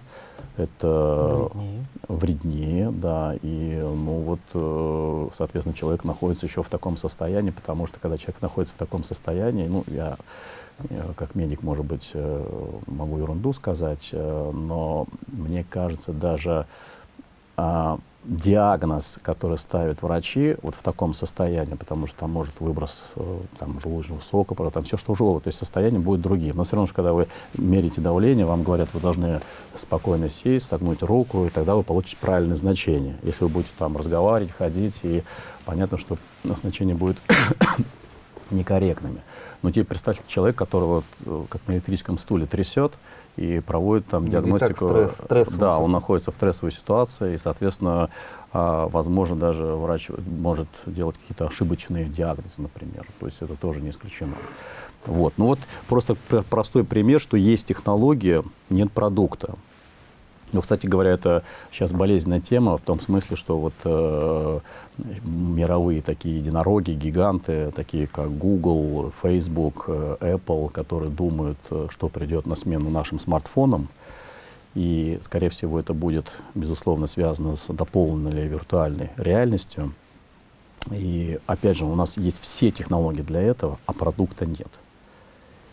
это Вреднее. вреднее, да, и, ну, вот, э, соответственно, человек находится еще в таком состоянии, потому что, когда человек находится в таком состоянии, ну, я, как медик, может быть, э, могу ерунду сказать, э, но мне кажется, даже а, диагноз, который ставят врачи вот в таком состоянии, потому что там может выброс э, там, желудочного сока, там все что угодно, то есть состояние будет другим. Но все равно, когда вы мерите давление, вам говорят, вы должны спокойно сесть, согнуть руку, и тогда вы получите правильное значение. Если вы будете там разговаривать, ходить, и понятно, что значение будет некорректными. Но теперь представьте человек, которого э, как на электрическом стуле трясет, и проводит там диагностику. стресс, стресс да, он находится в стрессовой ситуации, и, соответственно, а, возможно, даже врач может делать какие-то ошибочные диагнозы, например. То есть это тоже не исключено. Вот. Ну вот просто простой пример, что есть технология, нет продукта. Ну, кстати говоря, это сейчас болезненная тема в том смысле, что вот э, мировые такие единороги, гиганты, такие как Google, Facebook, э, Apple, которые думают, э, что придет на смену нашим смартфонам, и, скорее всего, это будет, безусловно, связано с дополненной виртуальной реальностью. И, опять же, у нас есть все технологии для этого, а продукта нет.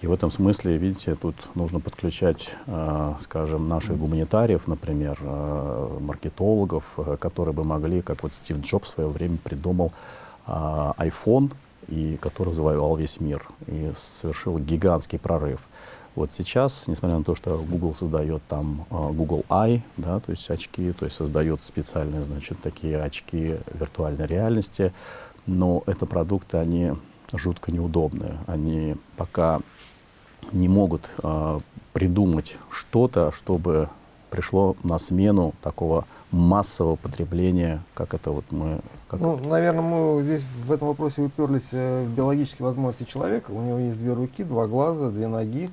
И в этом смысле, видите, тут нужно подключать, э, скажем, наших гуманитариев, например, э, маркетологов, э, которые бы могли, как вот Стив Джобс в свое время придумал iPhone, и который завоевал весь мир и совершил гигантский прорыв. Вот сейчас, несмотря на то, что Google создает там Google Eye, да, то есть очки, то есть создает специальные, значит, такие очки виртуальной реальности, но это продукты, они жутко неудобные. Они пока не могут э, придумать что-то, чтобы пришло на смену такого массового потребления, как это вот мы... Как... Ну, наверное, мы здесь в этом вопросе уперлись э, в биологические возможности человека. У него есть две руки, два глаза, две ноги.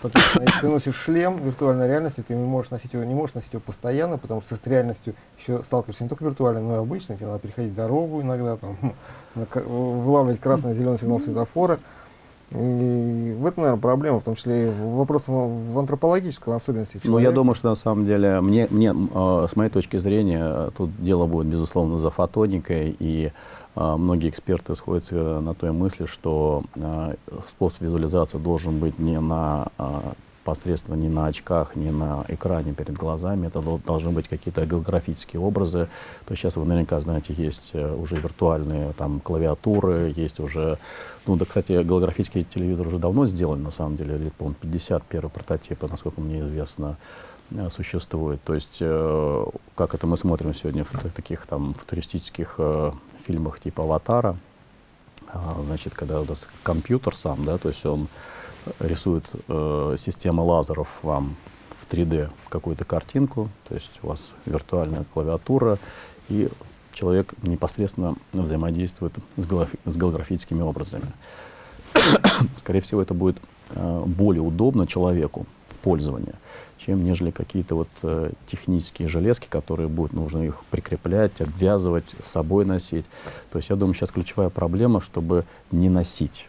Соответственно, если ты носишь шлем виртуальной реальности, ты не можешь носить его, не можешь носить его постоянно, потому что с реальностью еще сталкиваешься не только виртуальной, но и обычной. Тебе надо переходить дорогу иногда, там, вылавливать красный зеленый сигнал светофора. И в этом, наверное, проблема, в том числе и вопрос в антропологическом особенности человека. Ну, я думаю, что на самом деле, мне, мне э, с моей точки зрения, тут дело будет, безусловно, за фотоникой, и э, многие эксперты сходятся на той мысли, что э, способ визуализации должен быть не на непосредственно ни на очках, ни на экране перед глазами. Это должны быть какие-то голографические образы. То есть сейчас вы наверняка знаете, есть э, уже виртуальные там клавиатуры, есть уже... Ну да, кстати, голографический телевизор уже давно сделан, на самом деле, лет, по-моему, 50 первый прототип, насколько мне известно, э, существует. То есть, э, как это мы смотрим сегодня в таких там футуристических э, фильмах типа «Аватара», э, значит, когда у нас компьютер сам, да, то есть он рисует э, система лазеров вам в 3D какую-то картинку, то есть у вас виртуальная клавиатура, и человек непосредственно взаимодействует с, с голографическими образами. Скорее всего, это будет э, более удобно человеку в пользовании, чем нежели какие-то вот э, технические железки, которые будет нужно их прикреплять, обвязывать, с собой носить. То есть я думаю, сейчас ключевая проблема, чтобы не носить.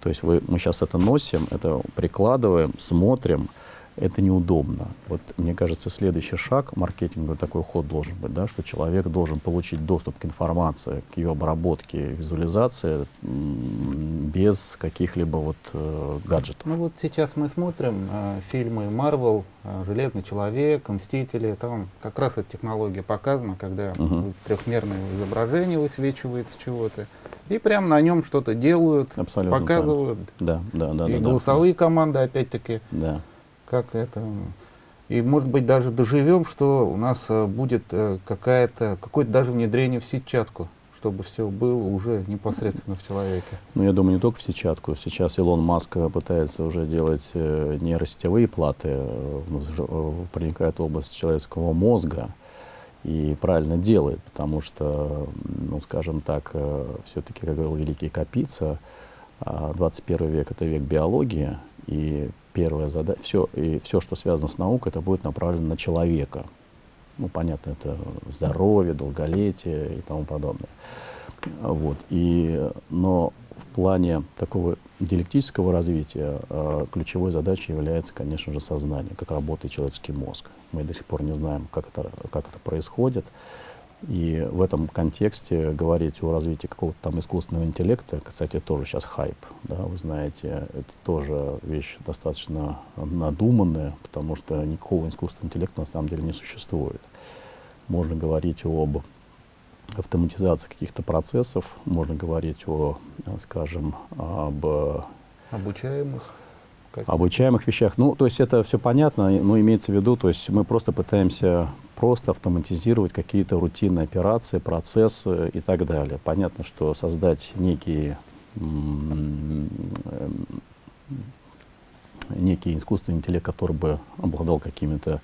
То есть вы, мы сейчас это носим, это прикладываем, смотрим, это неудобно. Вот мне кажется, следующий шаг маркетинговый такой ход должен быть, да, что человек должен получить доступ к информации, к ее обработке, визуализации без каких-либо вот э, гаджетов. Ну вот сейчас мы смотрим э, фильмы Marvel, э, Железный человек, Мстители, там как раз эта технология показана, когда угу. трехмерное изображение высвечивается чего-то. И прям на нем что-то делают, Абсолютно показывают. Да, да, да. И да, голосовые да. команды, опять-таки. Да. Как это. И, может быть, даже доживем, что у нас э, будет э, какая-то, какое-то даже внедрение в сетчатку, чтобы все было уже непосредственно в человеке. Ну, я думаю, не только в сетчатку. Сейчас Илон Маск пытается уже делать э, нейросетевые платы, проникает в область человеческого мозга и правильно делает, потому что, ну, скажем так, э, все-таки, как говорил великий Капица, 21 а, век — это век биологии, и первая задача, все, и все, что связано с наукой, это будет направлено на человека. Ну, понятно, это здоровье, долголетие и тому подобное. Вот. И, но в плане такого диалектического развития э, ключевой задачей является, конечно же, сознание, как работает человеческий мозг. Мы до сих пор не знаем, как это, как это происходит. И в этом контексте говорить о развитии какого-то там искусственного интеллекта, кстати, тоже сейчас хайп, да, вы знаете, это тоже вещь достаточно надуманная, потому что никакого искусственного интеллекта на самом деле не существует. Можно говорить об автоматизации каких-то процессов, можно говорить о, скажем, об обучаемых обучаемых вещах. Ну, то есть это все понятно, но имеется в виду, то есть мы просто пытаемся просто автоматизировать какие-то рутинные операции, процессы и так далее. Понятно, что создать некие некий искусственный интеллект, который бы обладал какими-то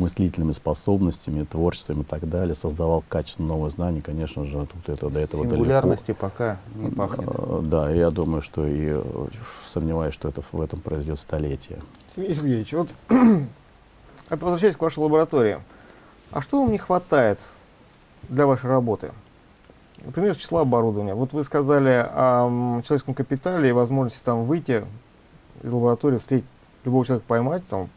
мыслительными способностями, творчеством и так далее, создавал качественно новые знания, конечно же, тут это до этого Сингулярности далеко. пока не пахнет. Да, я думаю, что и э, сомневаюсь, что это в этом произойдет столетие. Сергей Сергеевич, вот возвращаясь к вашей лаборатории, а что вам не хватает для вашей работы? Например, числа оборудования. Вот вы сказали о человеческом капитале и возможности там выйти из лаборатории, встретить любого человека поймать, там,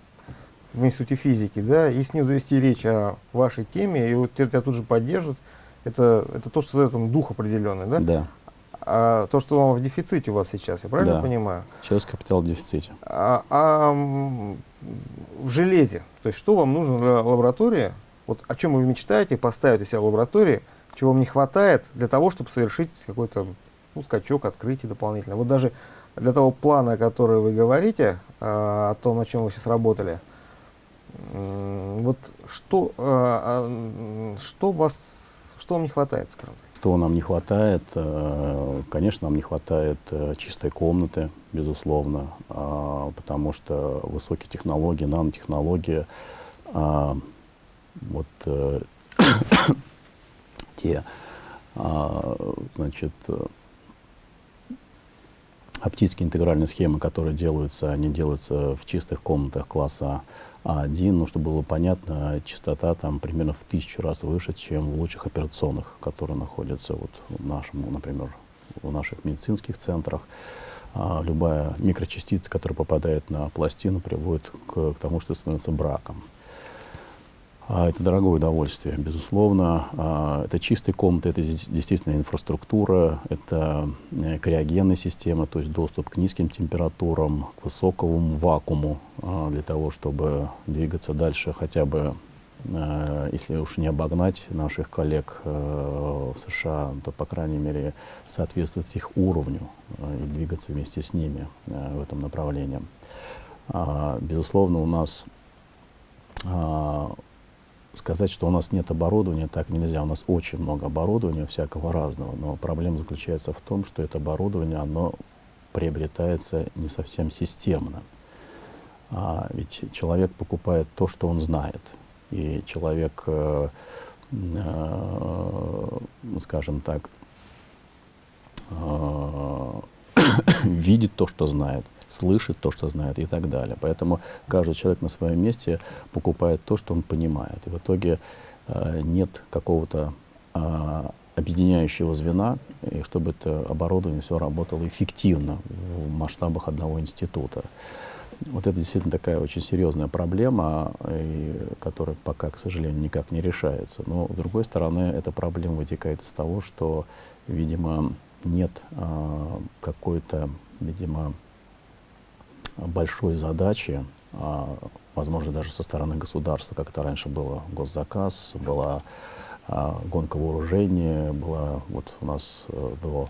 в институте физики, да, и с ним завести речь о вашей теме, и вот это тут же поддержит, это, это то, что дает дух определенный, да? Да. А то, что вам в дефиците у вас сейчас, я правильно да. понимаю? Человеческий капитал в дефиците. А, а в железе, то есть что вам нужно для лаборатории, вот о чем вы мечтаете поставить у себя в лаборатории, чего вам не хватает для того, чтобы совершить какой-то ну, скачок, открытие дополнительно. Вот даже для того плана, который вы говорите, а, о том, о чем вы сейчас работали, вот что, а, а, что, вас, что вам не хватает, скажем Что нам не хватает? Э, конечно, нам не хватает э, чистой комнаты, безусловно, а, потому что высокие технологии, нанотехнологии, вот э, те, значит, оптические интегральные схемы, которые делаются, они делаются в чистых комнатах класса А1, ну, чтобы было понятно, частота там примерно в тысячу раз выше, чем в лучших операционных, которые находятся вот в нашем, например, в наших медицинских центрах. А любая микрочастица, которая попадает на пластину, приводит к, к тому, что становится браком. А, это дорогое удовольствие, безусловно. А, это чистые комнаты, это действительно инфраструктура, это э, криогенная система, то есть доступ к низким температурам, к высокому вакууму а, для того, чтобы двигаться дальше хотя бы э, если уж не обогнать наших коллег э, в США, то, по крайней мере, соответствовать их уровню и двигаться вместе с ними в этом направлении. Безусловно, у нас сказать, что у нас нет оборудования, так нельзя. У нас очень много оборудования всякого разного, но проблема заключается в том, что это оборудование, оно приобретается не совсем системно. А ведь человек покупает то, что он знает. И человек, э, э, скажем так, э, видит то, что знает, слышит то, что знает и так далее. Поэтому каждый человек на своем месте покупает то, что он понимает. И в итоге э, нет какого-то э, объединяющего звена, и чтобы это оборудование все работало эффективно в масштабах одного института. Вот это действительно такая очень серьезная проблема, и, которая пока, к сожалению, никак не решается. Но, с другой стороны, эта проблема вытекает из того, что, видимо, нет а, какой-то, видимо, большой задачи, а, возможно, даже со стороны государства, как это раньше было, госзаказ, была а, гонка вооружения, была вот у нас а, до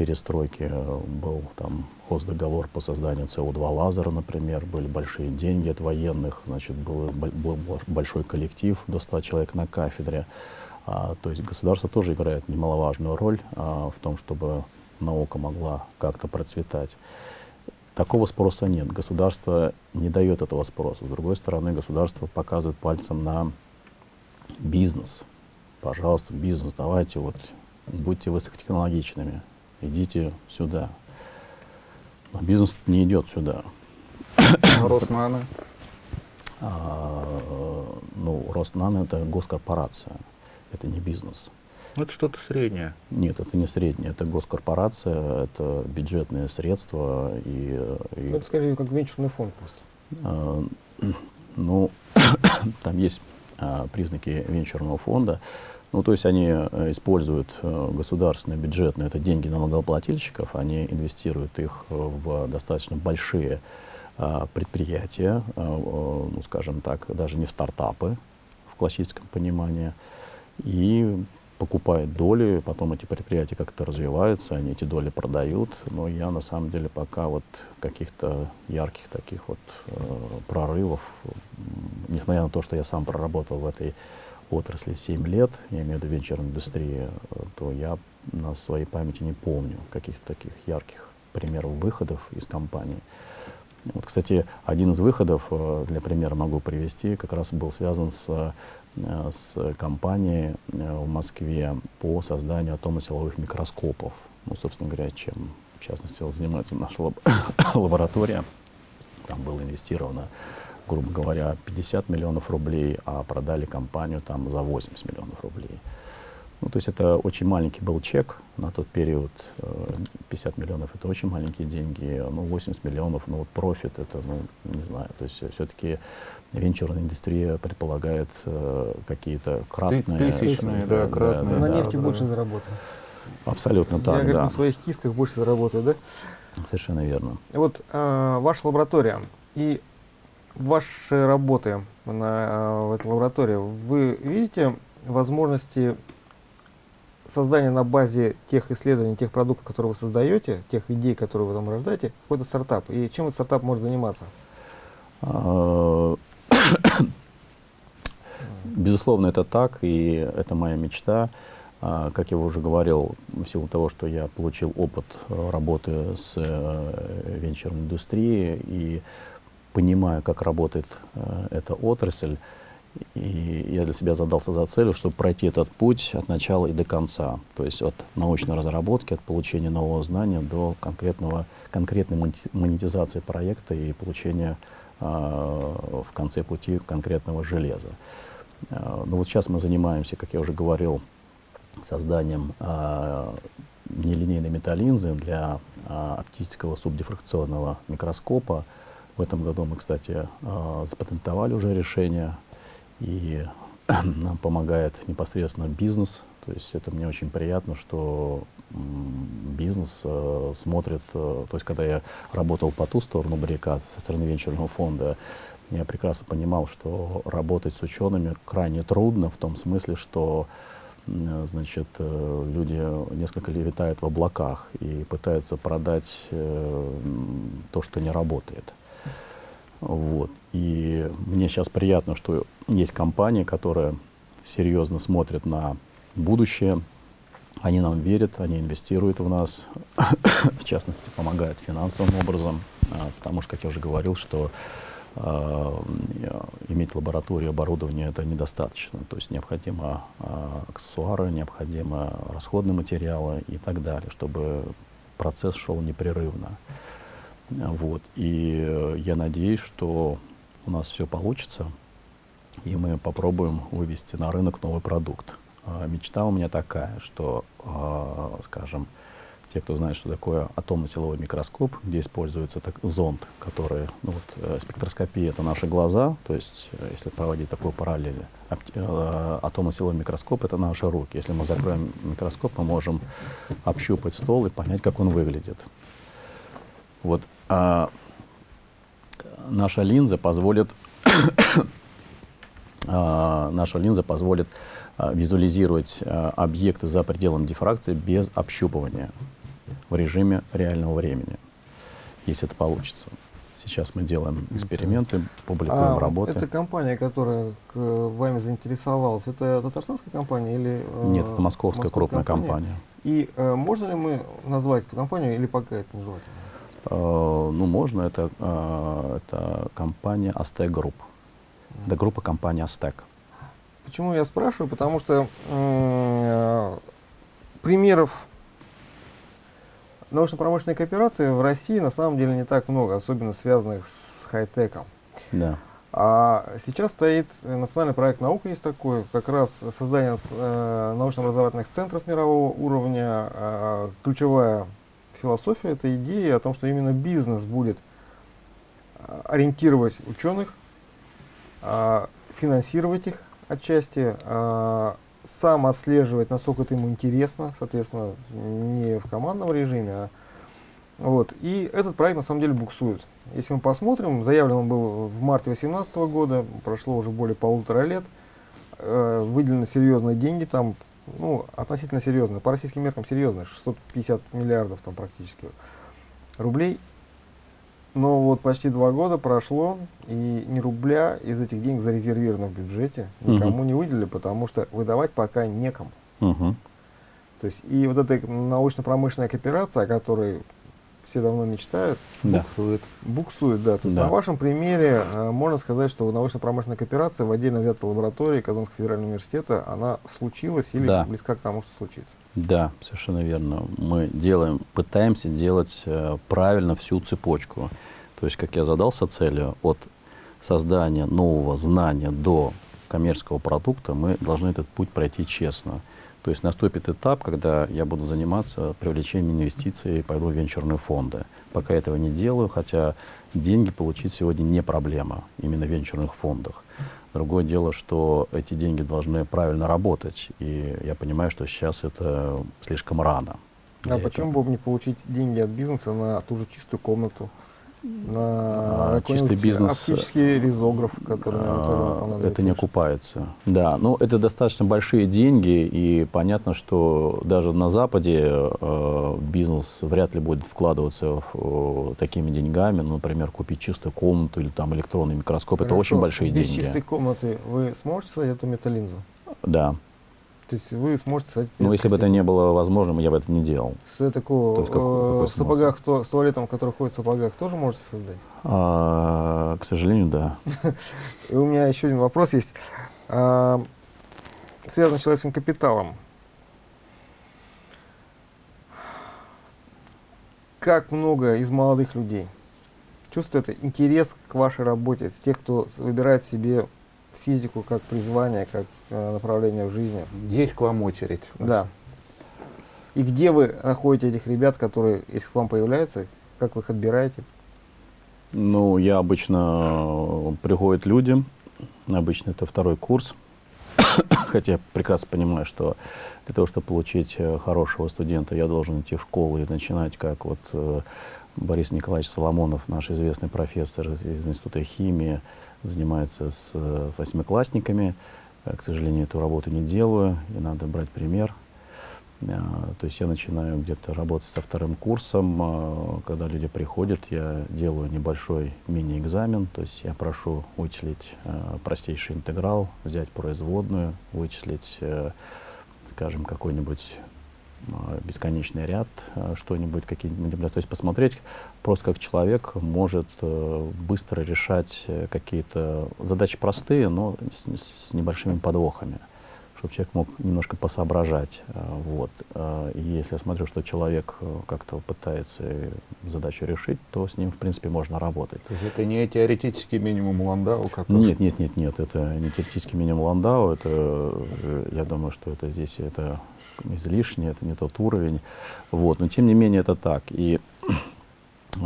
перестройки э, был там хоздоговор по созданию СО2 лазера, например, были большие деньги от военных, значит, был, был большой коллектив, до 100 человек на кафедре. А, то есть государство тоже играет немаловажную роль а, в том, чтобы наука могла как-то процветать. Такого спроса нет. Государство не дает этого спроса. С другой стороны, государство показывает пальцем на бизнес. Пожалуйста, бизнес, давайте вот будьте высокотехнологичными, идите сюда. Но бизнес не идет сюда. А Роснано? А, ну, Роснано это госкорпорация, это не бизнес. Это что-то среднее. Нет, это не среднее, это госкорпорация, это бюджетные средства. И, и, ну, это скорее как венчурный фонд просто. А, ну, там есть а, признаки венчурного фонда. Ну, то есть они э, используют э, государственные бюджетные, это деньги налогоплательщиков, они инвестируют их в достаточно большие а, предприятия, а, ну, скажем так, даже не в стартапы в классическом понимании, и покупает доли, потом эти предприятия как-то развиваются, они эти доли продают, но я на самом деле пока вот каких-то ярких таких вот э, прорывов, несмотря на то, что я сам проработал в этой отрасли 7 лет, я имею в виду венчурной индустрии, э, то я на своей памяти не помню каких-то таких ярких примеров выходов из компании. Вот, кстати, один из выходов, э, для примера могу привести, как раз был связан с с компанией э, в Москве по созданию атомно-силовых микроскопов. Ну, собственно говоря, чем, в частности, занимается наша лаб лаборатория. Там было инвестировано, грубо говоря, 50 миллионов рублей, а продали компанию там за 80 миллионов рублей. Ну, то есть это очень маленький был чек на тот период. 50 э, миллионов это очень маленькие деньги, ну 80 миллионов, ну вот профит это, ну не знаю, то есть все-таки венчурная индустрия предполагает э, какие-то кратные... Тысячные, да, кратные. Да, на нефти да, больше заработать. Абсолютно так, Я, говорит, да. на своих кисках больше заработаю, да? Совершенно верно. Вот э, ваша лаборатория и ваши работы на, э, в этой лаборатории, вы видите возможности создание на базе тех исследований, тех продуктов, которые вы создаете, тех идей, которые вы там рождаете, какой-то стартап. И чем этот стартап может заниматься? Безусловно, это так, и это моя мечта. А, как я уже говорил, в силу того, что я получил опыт э, работы с э, венчурной индустрией и понимаю, как работает э, эта отрасль, и я для себя задался за целью, чтобы пройти этот путь от начала и до конца. То есть от научной разработки, от получения нового знания до конкретного, конкретной монетизации проекта и получения в конце пути конкретного железа. Э, ну вот сейчас мы занимаемся, как я уже говорил, созданием э, нелинейной металлинзы для оптического субдифракционного микроскопа. В этом году мы, кстати, запатентовали уже решение и нам помогает непосредственно бизнес. То есть это мне очень приятно, что бизнес э, смотрит, э, то есть когда я работал по ту сторону баррикад со стороны венчурного фонда, я прекрасно понимал, что работать с учеными крайне трудно в том смысле, что э, значит, э, люди несколько лет витают в облаках и пытаются продать э, то, что не работает. Вот. И мне сейчас приятно, что есть компания, которая серьезно смотрит на будущее. Они нам верят, они инвестируют в нас, в частности, помогают финансовым образом, а, потому что, как я уже говорил, что э, иметь лабораторию, оборудование это недостаточно. То есть необходимо э, аксессуары, необходимо расходные материалы и так далее, чтобы процесс шел непрерывно. Вот. И э, я надеюсь, что у нас все получится, и мы попробуем вывести на рынок новый продукт. А, мечта у меня такая, что, а, скажем, те, кто знает, что такое атомно-силовой микроскоп, где используется так, зонд, который, ну вот, э, спектроскопия — это наши глаза, то есть, э, если проводить такую параллель, э, атомно-силовой микроскоп — это наши руки. Если мы закроем микроскоп, мы можем общупать стол и понять, как он выглядит. Вот, а наша линза позволит а, наша линза позволит визуализировать а, объекты за пределом дифракции без общупывания в режиме реального времени, если это получится. Сейчас мы делаем эксперименты, публикуем а работы. Это компания, которая к, вами заинтересовалась, это татарстанская компания или... Э, Нет, это московская крупная компания. компания. И э, можно ли мы назвать эту компанию или пока это нежелательно? Э, ну, можно. Это, э, это компания Aztec Group. Это группа компании Aztec. Почему я спрашиваю? Потому что э, примеров научно-промышленной кооперации в России на самом деле не так много, особенно связанных с хай-теком. Да. А сейчас стоит национальный проект «Наука» есть такой, как раз создание э, научно-образовательных центров мирового уровня. Э, ключевая философия, это идея о том, что именно бизнес будет э, ориентировать ученых, э, финансировать их отчасти, э, сам отслеживать, насколько это ему интересно, соответственно, не в командном режиме, а вот. И этот проект на самом деле буксует. Если мы посмотрим, заявлен он был в марте 2018 года, прошло уже более полутора лет, э, выделены серьезные деньги, там, ну, относительно серьезные, по российским меркам серьезные, 650 миллиардов там практически рублей. Но вот почти два года прошло, и ни рубля из этих денег зарезервировано в бюджете, никому угу. не выделили, потому что выдавать пока некому. Угу. То есть и вот эта научно-промышленная кооперация, о которой все давно мечтают, да. буксует. Буксует, да. То есть да. на вашем примере э, можно сказать, что научно-промышленная кооперация в отдельно взятой лаборатории Казанского федерального университета, она случилась или да. близка к тому, что случится? Да, совершенно верно. Мы делаем, пытаемся делать э, правильно всю цепочку. То есть, как я задался целью, от создания нового знания до коммерческого продукта, мы должны этот путь пройти честно. То есть наступит этап, когда я буду заниматься привлечением инвестиций и пойду в венчурные фонды. Пока этого не делаю, хотя деньги получить сегодня не проблема, именно в венчурных фондах. Другое дело, что эти деньги должны правильно работать, и я понимаю, что сейчас это слишком рано. А почему бы не получить деньги от бизнеса на ту же чистую комнату? На а, чистый бизнес, оптический резограф, который а, это не окупается. Да, ну это достаточно большие деньги, и понятно, что даже на Западе э, бизнес вряд ли будет вкладываться в, э, такими деньгами, ну, например, купить чистую комнату или там электронный микроскоп, Хорошо. это очень большие Без деньги. Без чистой комнаты вы сможете создать эту металлинзу? Да. То есть вы сможете стать... Ну, если бы это не было возможным, я бы это не делал. С такого, То есть, как, э, в сапогах, то, с туалетом, который ходит в сапогах, тоже можете создать? А, к сожалению, да. И у меня еще один вопрос есть. А, связан с человеческим капиталом. Как много из молодых людей чувствует интерес к вашей работе, с тех, кто выбирает себе физику как призвание, как э, направление в жизни. Есть к вам очередь. Да. И где вы находите этих ребят, которые, если к вам появляются, как вы их отбираете? Ну, я обычно, э, приходят люди, обычно это второй курс, хотя я прекрасно понимаю, что для того, чтобы получить э, хорошего студента, я должен идти в школу и начинать, как вот э, Борис Николаевич Соломонов, наш известный профессор из Института химии, занимается с э, восьмиклассниками. Э, к сожалению, эту работу не делаю, и надо брать пример. Э, то есть я начинаю где-то работать со вторым курсом. Когда люди приходят, я делаю небольшой мини-экзамен. То есть я прошу вычислить простейший интеграл, взять производную, вычислить, скажем, какой-нибудь бесконечный ряд, что-нибудь, какие-нибудь, то есть посмотреть, просто как человек может э, быстро решать э, какие-то задачи простые, но с, с небольшими подвохами, чтобы человек мог немножко посоображать. Э, вот. Э, и если я смотрю, что человек э, как-то пытается задачу решить, то с ним, в принципе, можно работать. То есть это не теоретический минимум Ландау? Который... Нет, нет, нет, нет, это не теоретический минимум Ландау, это, я думаю, что это здесь это излишне, это не тот уровень. Вот. Но тем не менее это так. И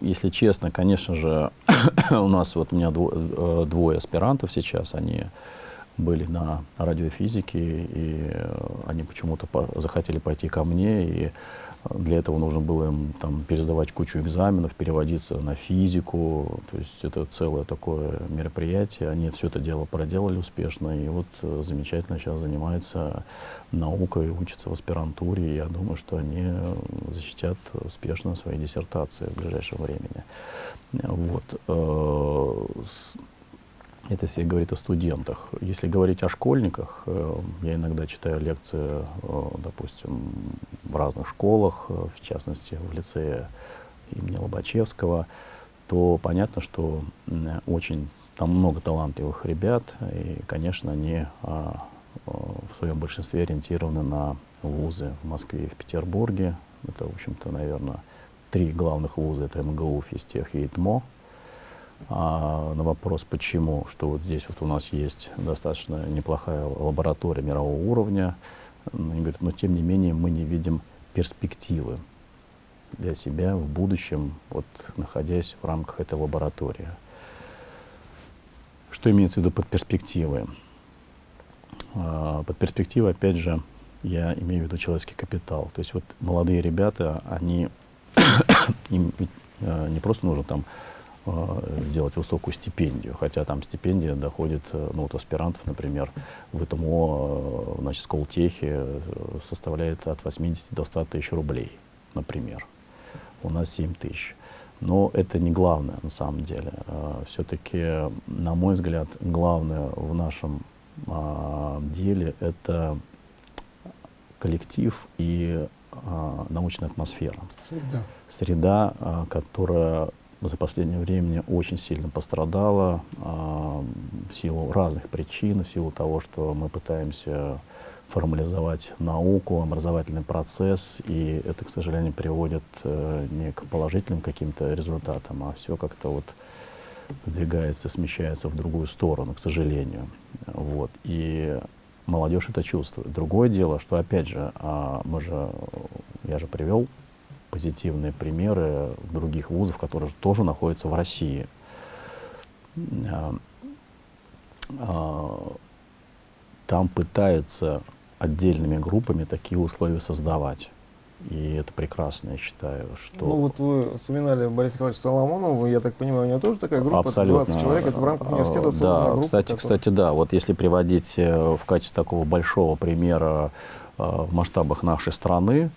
если честно, конечно же, у нас вот у меня двое, двое аспирантов сейчас, они были на радиофизике, и э, они почему-то захотели пойти ко мне, и э, для этого нужно было им там пересдавать кучу экзаменов, переводиться на физику, то есть это целое такое мероприятие. Они все это дело проделали успешно, и вот э, замечательно сейчас занимаются наукой, учатся в аспирантуре. Я думаю, что они защитят успешно свои диссертации в ближайшем времени. Вот. Это если говорить о студентах. Если говорить о школьниках, э, я иногда читаю лекции, э, допустим, в разных школах, э, в частности, в лицее имени Лобачевского, то понятно, что очень там много талантливых ребят, и, конечно, они а, в своем большинстве ориентированы на вузы в Москве и в Петербурге. Это, в общем-то, наверное, три главных вуза. Это МГУ, физтех и ИТМО а, на вопрос, почему, что вот здесь вот у нас есть достаточно неплохая лаборатория мирового уровня, они говорят, но тем не менее мы не видим перспективы для себя в будущем, вот находясь в рамках этой лаборатории. Что имеется в виду под перспективой? А, под перспективой, опять же, я имею в виду человеческий капитал. То есть вот молодые ребята, они, им а, не просто нужно там сделать высокую стипендию, хотя там стипендия доходит, э, ну вот аспирантов, например, в ИТМО, э, значит, Сколтехе составляет от 80 до 100 тысяч рублей, например. У нас 7 тысяч. Но это не главное на самом деле. Все-таки, на мой взгляд, главное в нашем а, деле это коллектив и а, научная атмосфера. Среда. Среда, а, которая за последнее время очень сильно пострадала а, в силу разных причин, в силу того, что мы пытаемся формализовать науку, образовательный процесс, и это, к сожалению, приводит э, не к положительным каким-то результатам, а все как-то вот сдвигается, смещается в другую сторону, к сожалению. Вот. И молодежь это чувствует. Другое дело, что, опять же, а, мы же, я же привел позитивные примеры других вузов, которые тоже находятся в России. А, а, там пытаются отдельными группами такие условия создавать. И это прекрасно, я считаю, что... Ну вот вы вспоминали Бориса Николаевича Соломонова, я так понимаю, у него тоже такая группа, Абсолютно. 20 человек, это в рамках университета Да, группа, кстати, кстати, да, вот если приводить э, в качестве такого большого примера э, в масштабах нашей страны,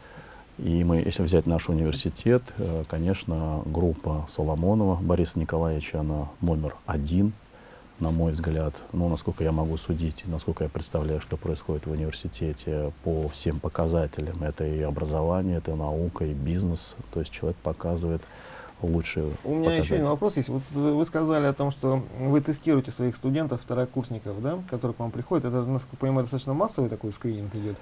и мы, если взять наш университет, э, конечно, группа Соломонова Бориса Николаевича, она номер один, на мой взгляд. Ну, насколько я могу судить, насколько я представляю, что происходит в университете по всем показателям. Это и образование, это и наука, и бизнес. То есть человек показывает лучшие У меня еще один вопрос есть. Вот вы сказали о том, что вы тестируете своих студентов, второкурсников, да, которые к вам приходят. Это, насколько я понимаю, достаточно массовый такой скрининг идет.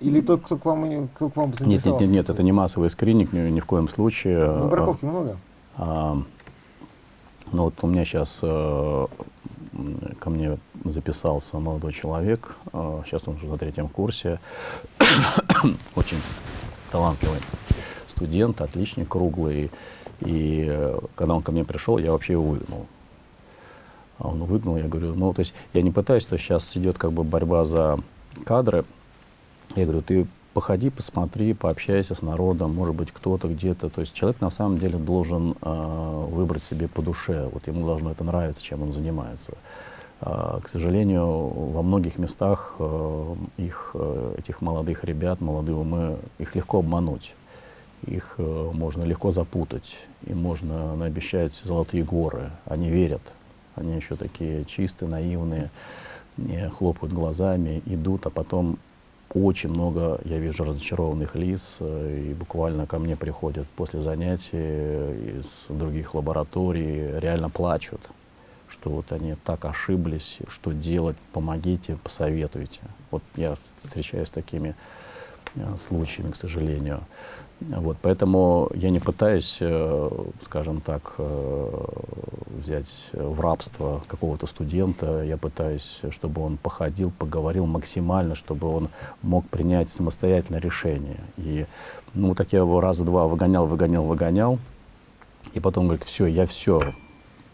Или тот, кто к вам, кто к вам нет, нет, нет, нет, это не массовый скрининг, ни, ни в коем случае. Ну, браковки а, много? А, ну вот у меня сейчас а, ко мне записался молодой человек, а, сейчас он уже на третьем курсе, очень талантливый студент, отличник, круглый. И э, когда он ко мне пришел, я вообще его выгнал. А он выгнал, я говорю, ну, то есть я не пытаюсь, что сейчас идет как бы борьба за кадры, я говорю, ты походи, посмотри, пообщайся с народом, может быть, кто-то где-то. То есть человек на самом деле должен э, выбрать себе по душе. Вот ему должно это нравиться, чем он занимается. Э, к сожалению, во многих местах э, их, э, этих молодых ребят, молодые умы, их легко обмануть. Их э, можно легко запутать, им можно наобещать золотые горы. Они верят, они еще такие чистые, наивные, хлопают глазами, идут, а потом очень много я вижу разочарованных лиц, э, и буквально ко мне приходят после занятий из других лабораторий, реально плачут, что вот они так ошиблись, что делать, помогите, посоветуйте. Вот я встречаюсь с такими э, случаями, к сожалению. Вот, поэтому я не пытаюсь, э, скажем так, э, взять в рабство какого-то студента. Я пытаюсь, чтобы он походил, поговорил максимально, чтобы он мог принять самостоятельное решение. И ну, так я его раза два выгонял, выгонял, выгонял. И потом говорит, все, я все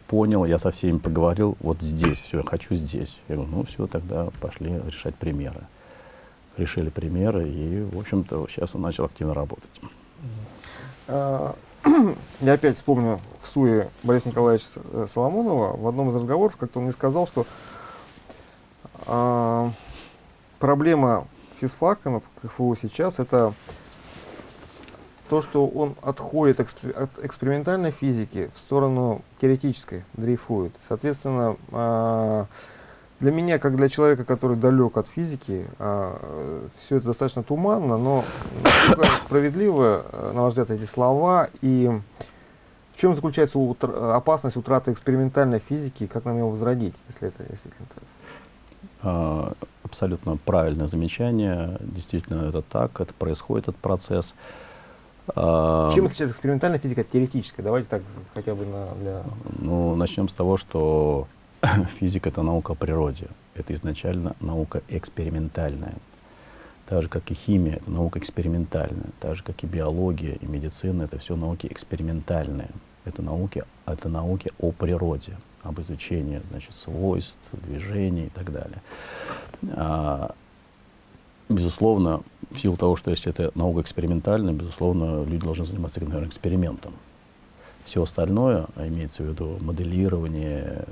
понял, я со всеми поговорил, вот здесь, все, я хочу здесь. Я говорю, ну все, тогда пошли решать примеры решили примеры, и, в общем-то, сейчас он начал активно работать. А, я опять вспомню в СУе Бориса Николаевича э, Соломонова. В одном из разговоров как-то он мне сказал, что а, проблема физфака на КФУ сейчас это то, что он отходит от экспериментальной физики в сторону теоретической, дрейфует. Соответственно, а, для меня, как для человека, который далек от физики, а, все это достаточно туманно, но справедливо, э, на ваш взгляд, эти слова, и в чем заключается утра опасность утраты экспериментальной физики, как нам ее возродить, если это действительно так? А, абсолютно правильное замечание, действительно это так, это происходит этот процесс. А, чем отличается экспериментальная физика от теоретической? Давайте так хотя бы на, для... Ну, начнем с того, что физика — это наука о природе. Это изначально наука экспериментальная. Так же, как и химия, это наука экспериментальная. Так же, как и биология и медицина, это все науки экспериментальные. Это науки, это науки о природе, об изучении значит, свойств, движений и так далее. А, безусловно, в силу того, что если это наука экспериментальная, безусловно, люди должны заниматься, наверное, экспериментом. Все остальное, а имеется в виду моделирование,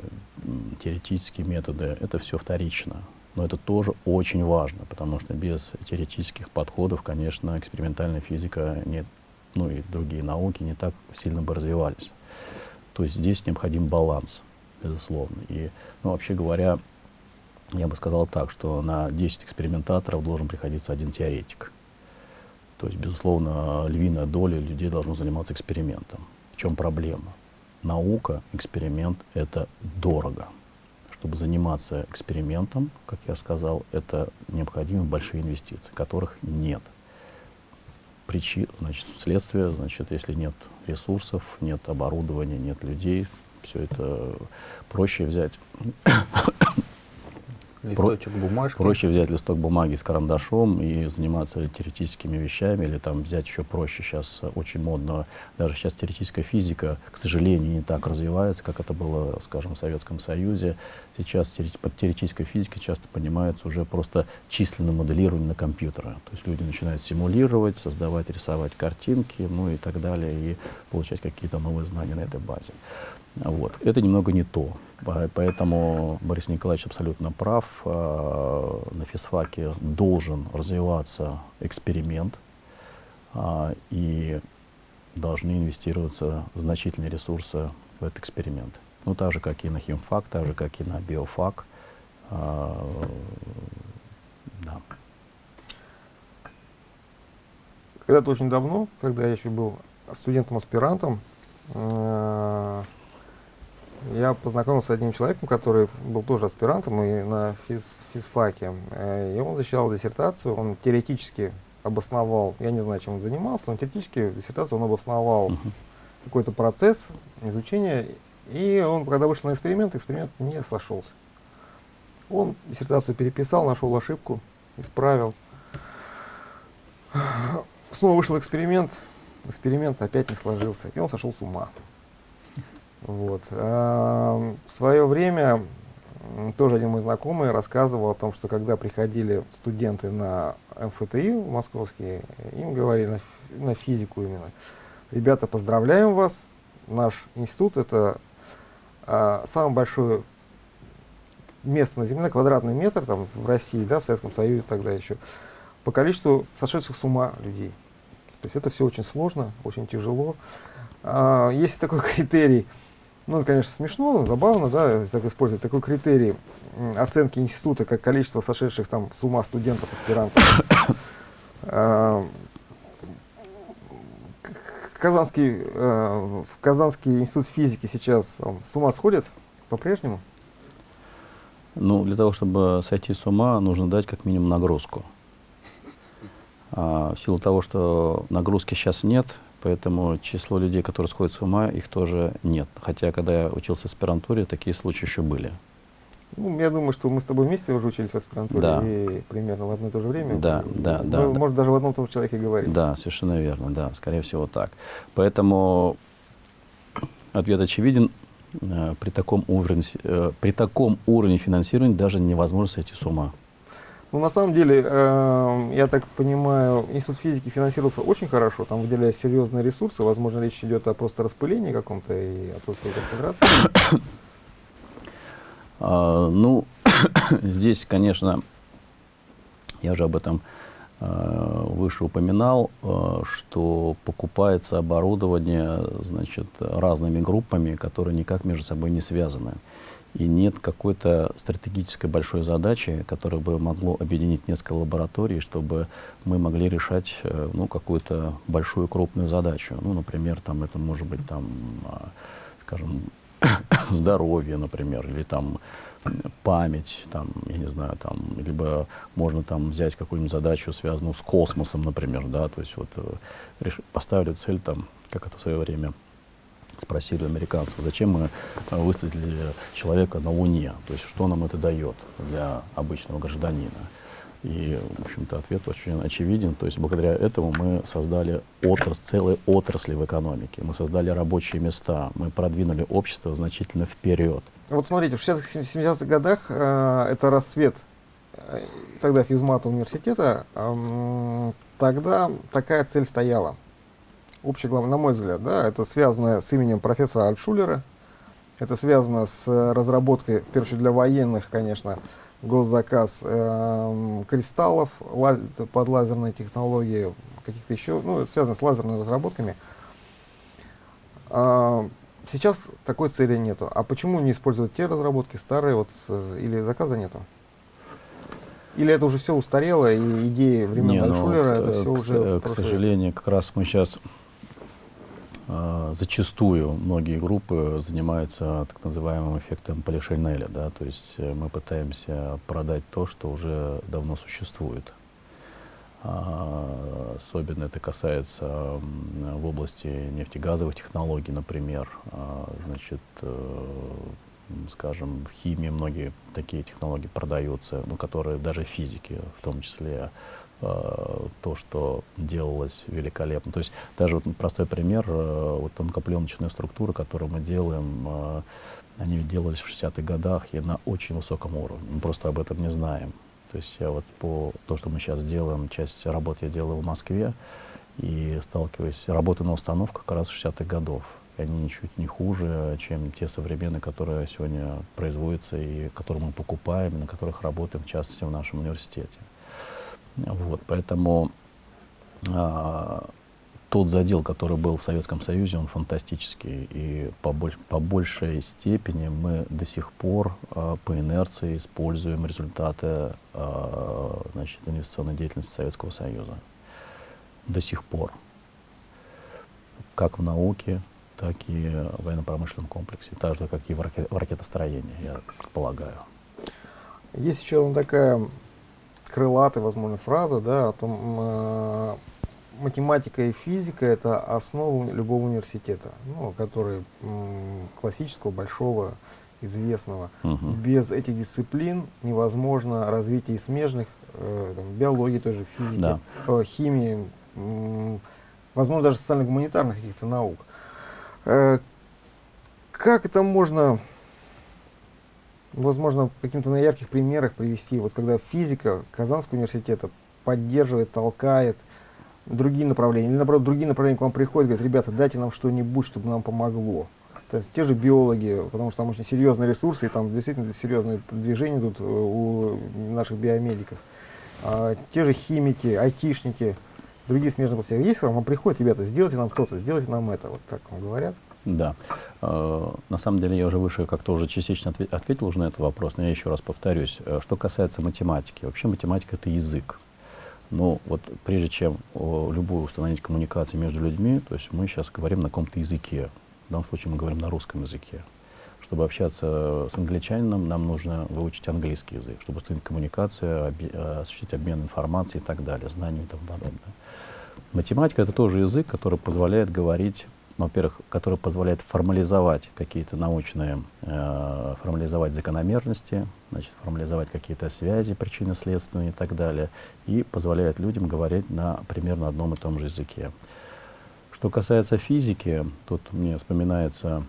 теоретические методы, это все вторично. Но это тоже очень важно, потому что без теоретических подходов, конечно, экспериментальная физика, не, ну и другие науки не так сильно бы развивались. То есть здесь необходим баланс, безусловно. И, ну, вообще говоря, я бы сказал так, что на 10 экспериментаторов должен приходиться один теоретик. То есть, безусловно, львиная доля людей должна заниматься экспериментом чем проблема? Наука, эксперимент — это дорого. Чтобы заниматься экспериментом, как я сказал, это необходимы большие инвестиции, которых нет. Причина, значит, следствие, значит, если нет ресурсов, нет оборудования, нет людей, все это проще взять Листочек бумажки. Проще взять листок бумаги с карандашом и заниматься теоретическими вещами, или там взять еще проще. Сейчас очень модно, даже сейчас теоретическая физика, к сожалению, не так развивается, как это было, скажем, в Советском Союзе. Сейчас под теоретической физикой часто понимается уже просто численное моделирование на компьютере. То есть люди начинают симулировать, создавать, рисовать картинки, ну и так далее, и получать какие-то новые знания на этой базе. Вот. Это немного не то. Поэтому Борис Николаевич абсолютно прав. А, на физфаке должен развиваться эксперимент, а, и должны инвестироваться значительные ресурсы в этот эксперимент. Ну, так же, как и на химфак, так же, как и на биофак. А, да. Когда-то очень давно, когда я еще был студентом-аспирантом, я познакомился с одним человеком, который был тоже аспирантом и на физ, физфаке. Э, и он защищал диссертацию, он теоретически обосновал, я не знаю, чем он занимался, но теоретически диссертацию он обосновал uh -huh. какой-то процесс изучения. И он, когда вышел на эксперимент, эксперимент не сошелся. Он диссертацию переписал, нашел ошибку, исправил. Снова вышел эксперимент, эксперимент опять не сложился, и он сошел с ума. Вот. А, в свое время тоже один мой знакомый рассказывал о том, что когда приходили студенты на МФТИ московские, им говорили на, на физику именно, ребята, поздравляем вас, наш институт это а, самое большое место на Земле, квадратный метр там, в России, да, в Советском Союзе тогда еще, по количеству сошедших с ума людей. То есть это все очень сложно, очень тяжело. А, есть такой критерий – ну, это, конечно, смешно, забавно, да, так использовать такой критерий оценки института, как количество сошедших там с ума студентов, аспирантов. А, Казанский, э, Казанский институт физики сейчас с ума сходит по-прежнему? Ну, для того, чтобы сойти с ума, нужно дать как минимум нагрузку. А, в силу того, что нагрузки сейчас нет, поэтому число людей, которые сходят с ума, их тоже нет. Хотя, когда я учился в аспирантуре, такие случаи еще были. Ну, я думаю, что мы с тобой вместе уже учились в аспирантуре Да. и примерно в одно и то же время. Да, И да, мы, да, да. Может, даже в одном и том же человеке говорим. Да, совершенно верно, да, скорее всего так. Поэтому ответ очевиден. Э, При таком, уровне, э, при таком уровне финансирования даже невозможно сойти с ума. Ну, на самом деле, э, я так понимаю, Институт физики финансировался очень хорошо, там выделялись серьезные ресурсы, возможно, речь идет о просто распылении каком-то и отсутствии концентрации. А, ну, здесь, конечно, я уже об этом э, выше упоминал, э, что покупается оборудование, значит, разными группами, которые никак между собой не связаны. И нет какой-то стратегической большой задачи, которая бы могло объединить несколько лабораторий, чтобы мы могли решать э, ну, какую-то большую крупную задачу. Ну, например, там, это может быть, там, а, скажем, здоровье, например, или там память, там, я не знаю, там, либо можно там взять какую-нибудь задачу, связанную с космосом, например, да, то есть вот э, поставили цель там, как это в свое время спросили американцев, зачем мы э, высадили человека на Луне, то есть что нам это дает для обычного гражданина. И, в общем-то, ответ очень очевиден. То есть благодаря этому мы создали отрас, целые отрасли в экономике, мы создали рабочие места, мы продвинули общество значительно вперед. Вот смотрите, в 60-х, 70-х годах э, это расцвет э, тогда физмата университета, эм, тогда такая цель стояла. Общая глава, на мой взгляд, да, это связано с именем профессора Альтшулера, это связано с э, разработкой, в первую очередь для военных, конечно, госзаказ эм, кристаллов ла- под лазерные технологии, каких-то еще, ну, связано с лазерными разработками. А, Сейчас такой цели нету. А почему не использовать те разработки старые, вот, э, или заказа нету? Или это уже все устарело, и идеи времен Не, ну, это э, все к, уже э, к прошлое. сожалению, как раз мы сейчас зачастую многие группы занимаются так называемым эффектом Полишинеля, да, то есть э, мы пытаемся продать то, что уже давно существует. А, Особенно это касается в области нефтегазовых технологий, например. А, Значит, э, скажем, в химии многие такие технологии продаются, ну, которые даже в физике, в том числе то, что делалось великолепно. То есть даже вот простой пример, э, вот тонкопленочная структура, которую мы делаем, э, они делались в 60-х годах и на очень высоком уровне. Мы просто об этом не знаем. То есть я вот по то, что мы сейчас делаем, часть работы я делаю в Москве, и сталкиваюсь, работаю на установках как раз 60-х годов. И они ничуть не хуже, чем те современные, которые сегодня производятся и которые мы покупаем, на которых работаем, в частности, в нашем университете. Вот, поэтому а, тот задел, который был в Советском Союзе, он фантастический. И по, больш- по большей степени мы до сих пор а, по инерции используем результаты а, значит, инвестиционной деятельности Советского Союза. До сих пор. Как в науке, так и в военно-промышленном комплексе. Так же, как и в, в ракетостроении, я полагаю. Есть еще одна такая крылатая, возможно, фраза, да, о том, э, математика и физика это основа любого университета, ну, который м, классического, большого, известного. Мгм. Без этих дисциплин невозможно развитие смежных, э, там, биологии, той же физики, Да. э, химии, м, возможно, даже социально-гуманитарных каких-то наук. Э, как это можно, возможно, каким-то на ярких примерах привести, вот когда физика Казанского университета поддерживает, толкает другие направления, или наоборот, другие направления к вам приходят, говорят, ребята, дайте нам что-нибудь, чтобы нам помогло. То есть те же биологи, потому что там очень серьезные ресурсы, и там действительно серьезные движения идут э, у наших биомедиков. А, те же химики, айтишники, другие смежные. Есть к вам приходят, ребята, сделайте нам то-то, сделайте нам это, вот так вам говорят. Да. Э, На самом деле я уже выше как-то уже частично отве- ответил уже на этот вопрос, но я еще раз повторюсь. Э, Что касается математики, вообще математика это язык. Но вот прежде чем любую установить коммуникацию между людьми, то есть мы сейчас говорим на каком-то языке. В данном случае мы говорим на русском языке. Что чтобы общаться с англичанином, нам нужно выучить английский язык, чтобы установить коммуникацию, э, осуществить обмен информацией и так далее, знаниями и тому подобное. Математика — это тоже язык, который позволяет говорить во-первых, который позволяет формализовать какие-то научные, э, формализовать закономерности, значит, формализовать какие-то связи причинно-следственные и так далее, и позволяет людям говорить на примерно одном и том же языке. Что касается физики, тут мне вспоминаются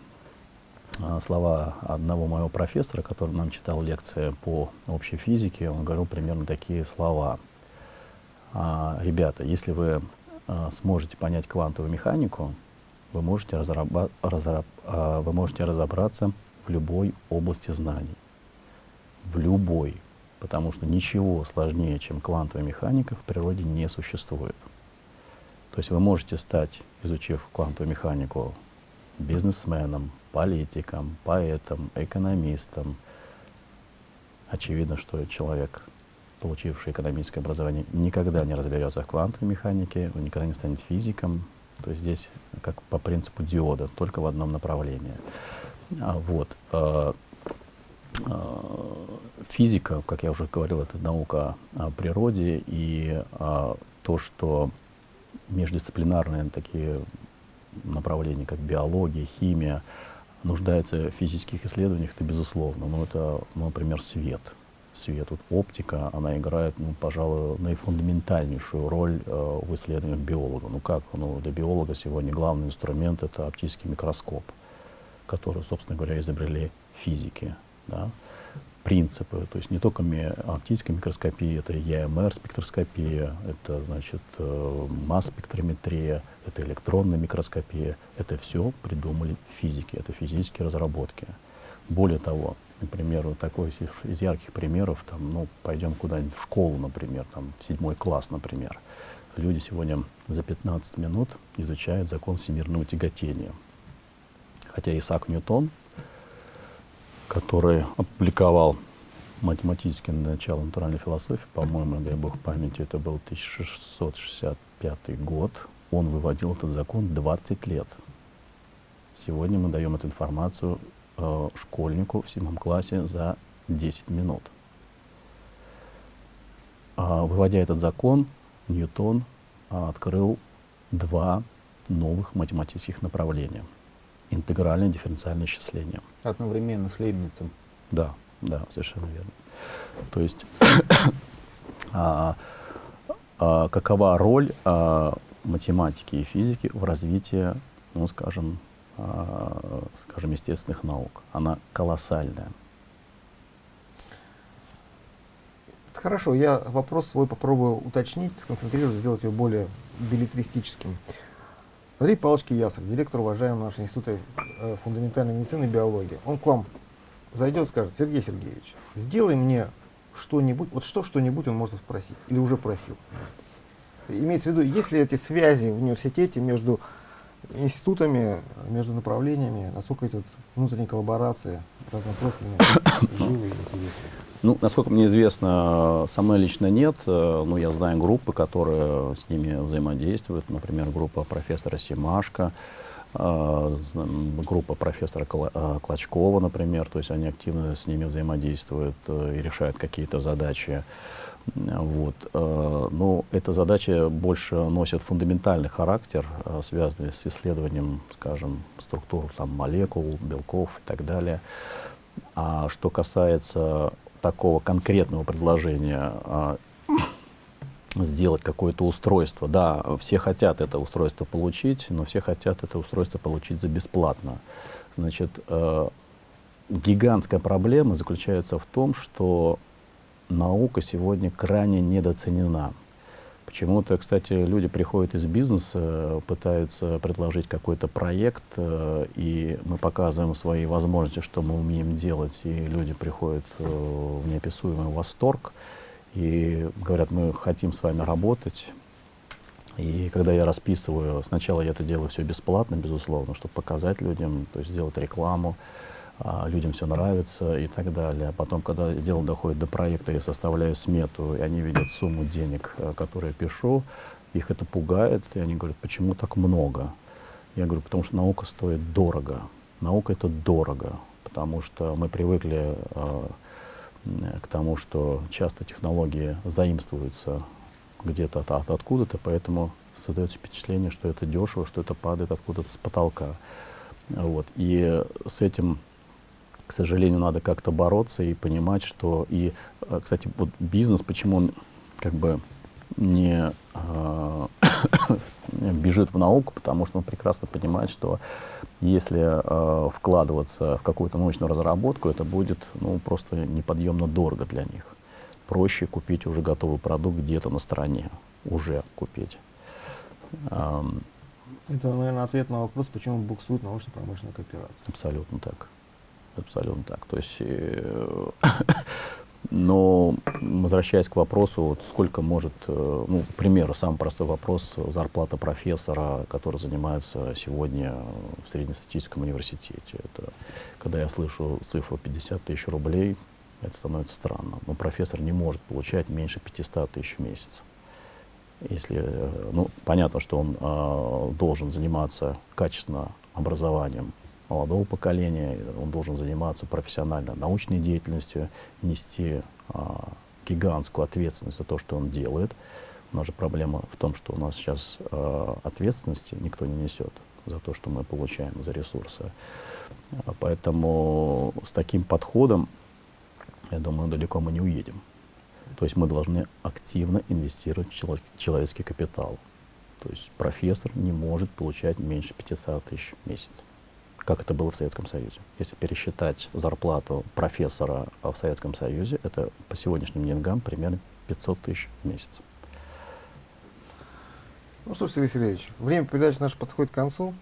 э, слова одного моего профессора, который нам читал лекции по общей физике, он говорил примерно такие слова. А, ребята, если вы а, сможете понять квантовую механику, вы можете, а, вы можете разобраться в любой области знаний. В любой. Потому что ничего сложнее, чем квантовая механика, в природе не существует. То есть вы можете стать, изучив квантовую механику, бизнесменом, политиком, поэтом, экономистом. Очевидно, что человек, получивший экономическое образование, никогда не разберется в квантовой механике, он никогда не станет физиком, то есть здесь как по принципу диода, только в одном направлении. А, вот. А, а, физика, как я уже говорил, это наука о природе, и а, то, что междисциплинарные такие направления, как биология, химия, нуждаются в физических исследованиях, это безусловно. Но это, ну, например, свет свет. Вот оптика, она играет, ну, пожалуй, наифундаментальнейшую роль э, в исследованиях биолога. Ну как? Ну, для биолога сегодня главный инструмент — это оптический микроскоп, который, собственно говоря, изобрели физики. Да? Принципы, то есть не только ми оптическая микроскопия, это ЕМР спектроскопия, это, значит, э, масс-спектрометрия, это электронная микроскопия. Это все придумали физики, это физические разработки. Более того, например, вот такой из, ярких примеров, там, ну, пойдем куда-нибудь в школу, например, там, в седьмой класс, например. Люди сегодня за 15 минут изучают закон всемирного тяготения. Хотя Исаак Ньютон, который опубликовал математическое начало натуральной философии, по-моему, дай бог памяти, это был 1665 год, он выводил этот закон 20 лет. Сегодня мы даем эту информацию э, школьнику в седьмом классе за 10 минут. А, выводя этот закон, Ньютон а, открыл два новых математических направления. Интегральное дифференциальное исчисление. Одновременно с Лейбницем. Да, да, совершенно верно. То есть а, а, какова роль а, математики и физики в развитии, ну, скажем, скажем, естественных наук. Она колоссальная. Хорошо, я вопрос свой попробую уточнить, сконцентрировать, сделать его более билетристическим. Андрей Павлович Киясов, директор уважаемого нашего института э, фундаментальной медицины и биологии, он к вам зайдет и скажет, Сергей Сергеевич, сделай мне что-нибудь, вот что что-нибудь он может спросить, или уже просил. Имеется в виду, есть ли эти связи в университете между институтами, между направлениями, насколько эти вот внутренние коллаборации разнопрофильные, живы и интересны? Ну, насколько мне известно, со мной лично нет, э, но я знаю группы, которые с ними взаимодействуют, например, группа профессора Симашко, э, группа профессора э, Клочкова, например, то есть они активно с ними взаимодействуют и решают какие-то задачи. Вот. Э, но эта задача больше носит фундаментальный характер, э, связанный с исследованием, скажем, структур там, молекул, белков и так далее. А что касается такого конкретного предложения а, сделать какое-то устройство. Да, все хотят это устройство получить, но все хотят это устройство получить за бесплатно. Значит, э, гигантская проблема заключается в том, что наука сегодня крайне недооценена. Почему-то, кстати, люди приходят из бизнеса, пытаются предложить какой-то проект, э, и мы показываем свои возможности, что мы умеем делать, и люди приходят э, в неописуемый восторг и говорят, мы хотим с вами работать. И когда я расписываю, сначала я это делаю все бесплатно, безусловно, чтобы показать людям, то есть сделать рекламу, людям все нравится и так далее. А потом, когда дело доходит до проекта, я составляю смету, и они видят сумму денег, э, которую я пишу, их это пугает, и они говорят, почему так много? Я говорю, потому что наука стоит дорого. Наука это дорого, потому что мы привыкли э, к тому, что часто технологии заимствуются где-то от, от откуда-то, поэтому создается впечатление, что это дешево, что это падает откуда-то с потолка. Вот. И с этим, к сожалению, надо как-то бороться и понимать, что и, э, кстати, вот бизнес, почему он как бы не э, бежит в науку, потому что он прекрасно понимает, что если э, вкладываться в какую-то научную разработку, это будет ну, просто неподъемно дорого для них. Проще купить уже готовый продукт где-то на стороне, уже купить. Это, наверное, ответ на вопрос, почему буксует научно-промышленная кооперация. Абсолютно так. Абсолютно так. То есть, э, но возвращаясь к вопросу, вот сколько может, э, ну, к примеру, самый простой вопрос, зарплата профессора, который занимается сегодня в среднестатистическом университете. Это, когда я слышу цифру 50 тысяч рублей, это становится странно. Но профессор не может получать меньше 500 тысяч в месяц. Если, э, ну, понятно, что он э, должен заниматься качественно образованием молодого поколения, он должен заниматься профессионально научной деятельностью, нести э, гигантскую ответственность за то, что он делает. У нас же проблема в том, что у нас сейчас э, ответственности никто не несет за то, что мы получаем за ресурсы. Поэтому с таким подходом, я думаю, далеко мы не уедем. То есть мы должны активно инвестировать в человеческий капитал. То есть профессор не может получать меньше 500 тысяч в месяц, как это было в Советском Союзе. Если пересчитать зарплату профессора в Советском Союзе, это по сегодняшним деньгам примерно 500 тысяч в месяц. Ну что ж, Сергей Сергеевич, время передачи наше подходит к концу.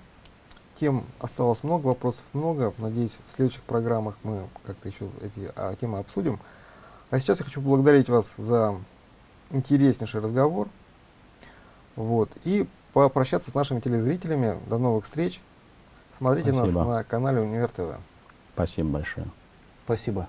Тем осталось много, вопросов много. Надеюсь, в следующих программах мы как-то еще эти а, темы обсудим. А сейчас я хочу поблагодарить вас за интереснейший разговор. Вот. И попрощаться с нашими телезрителями. До новых встреч. Смотрите Спасибо. нас на канале Универ ТВ. Спасибо большое. Спасибо.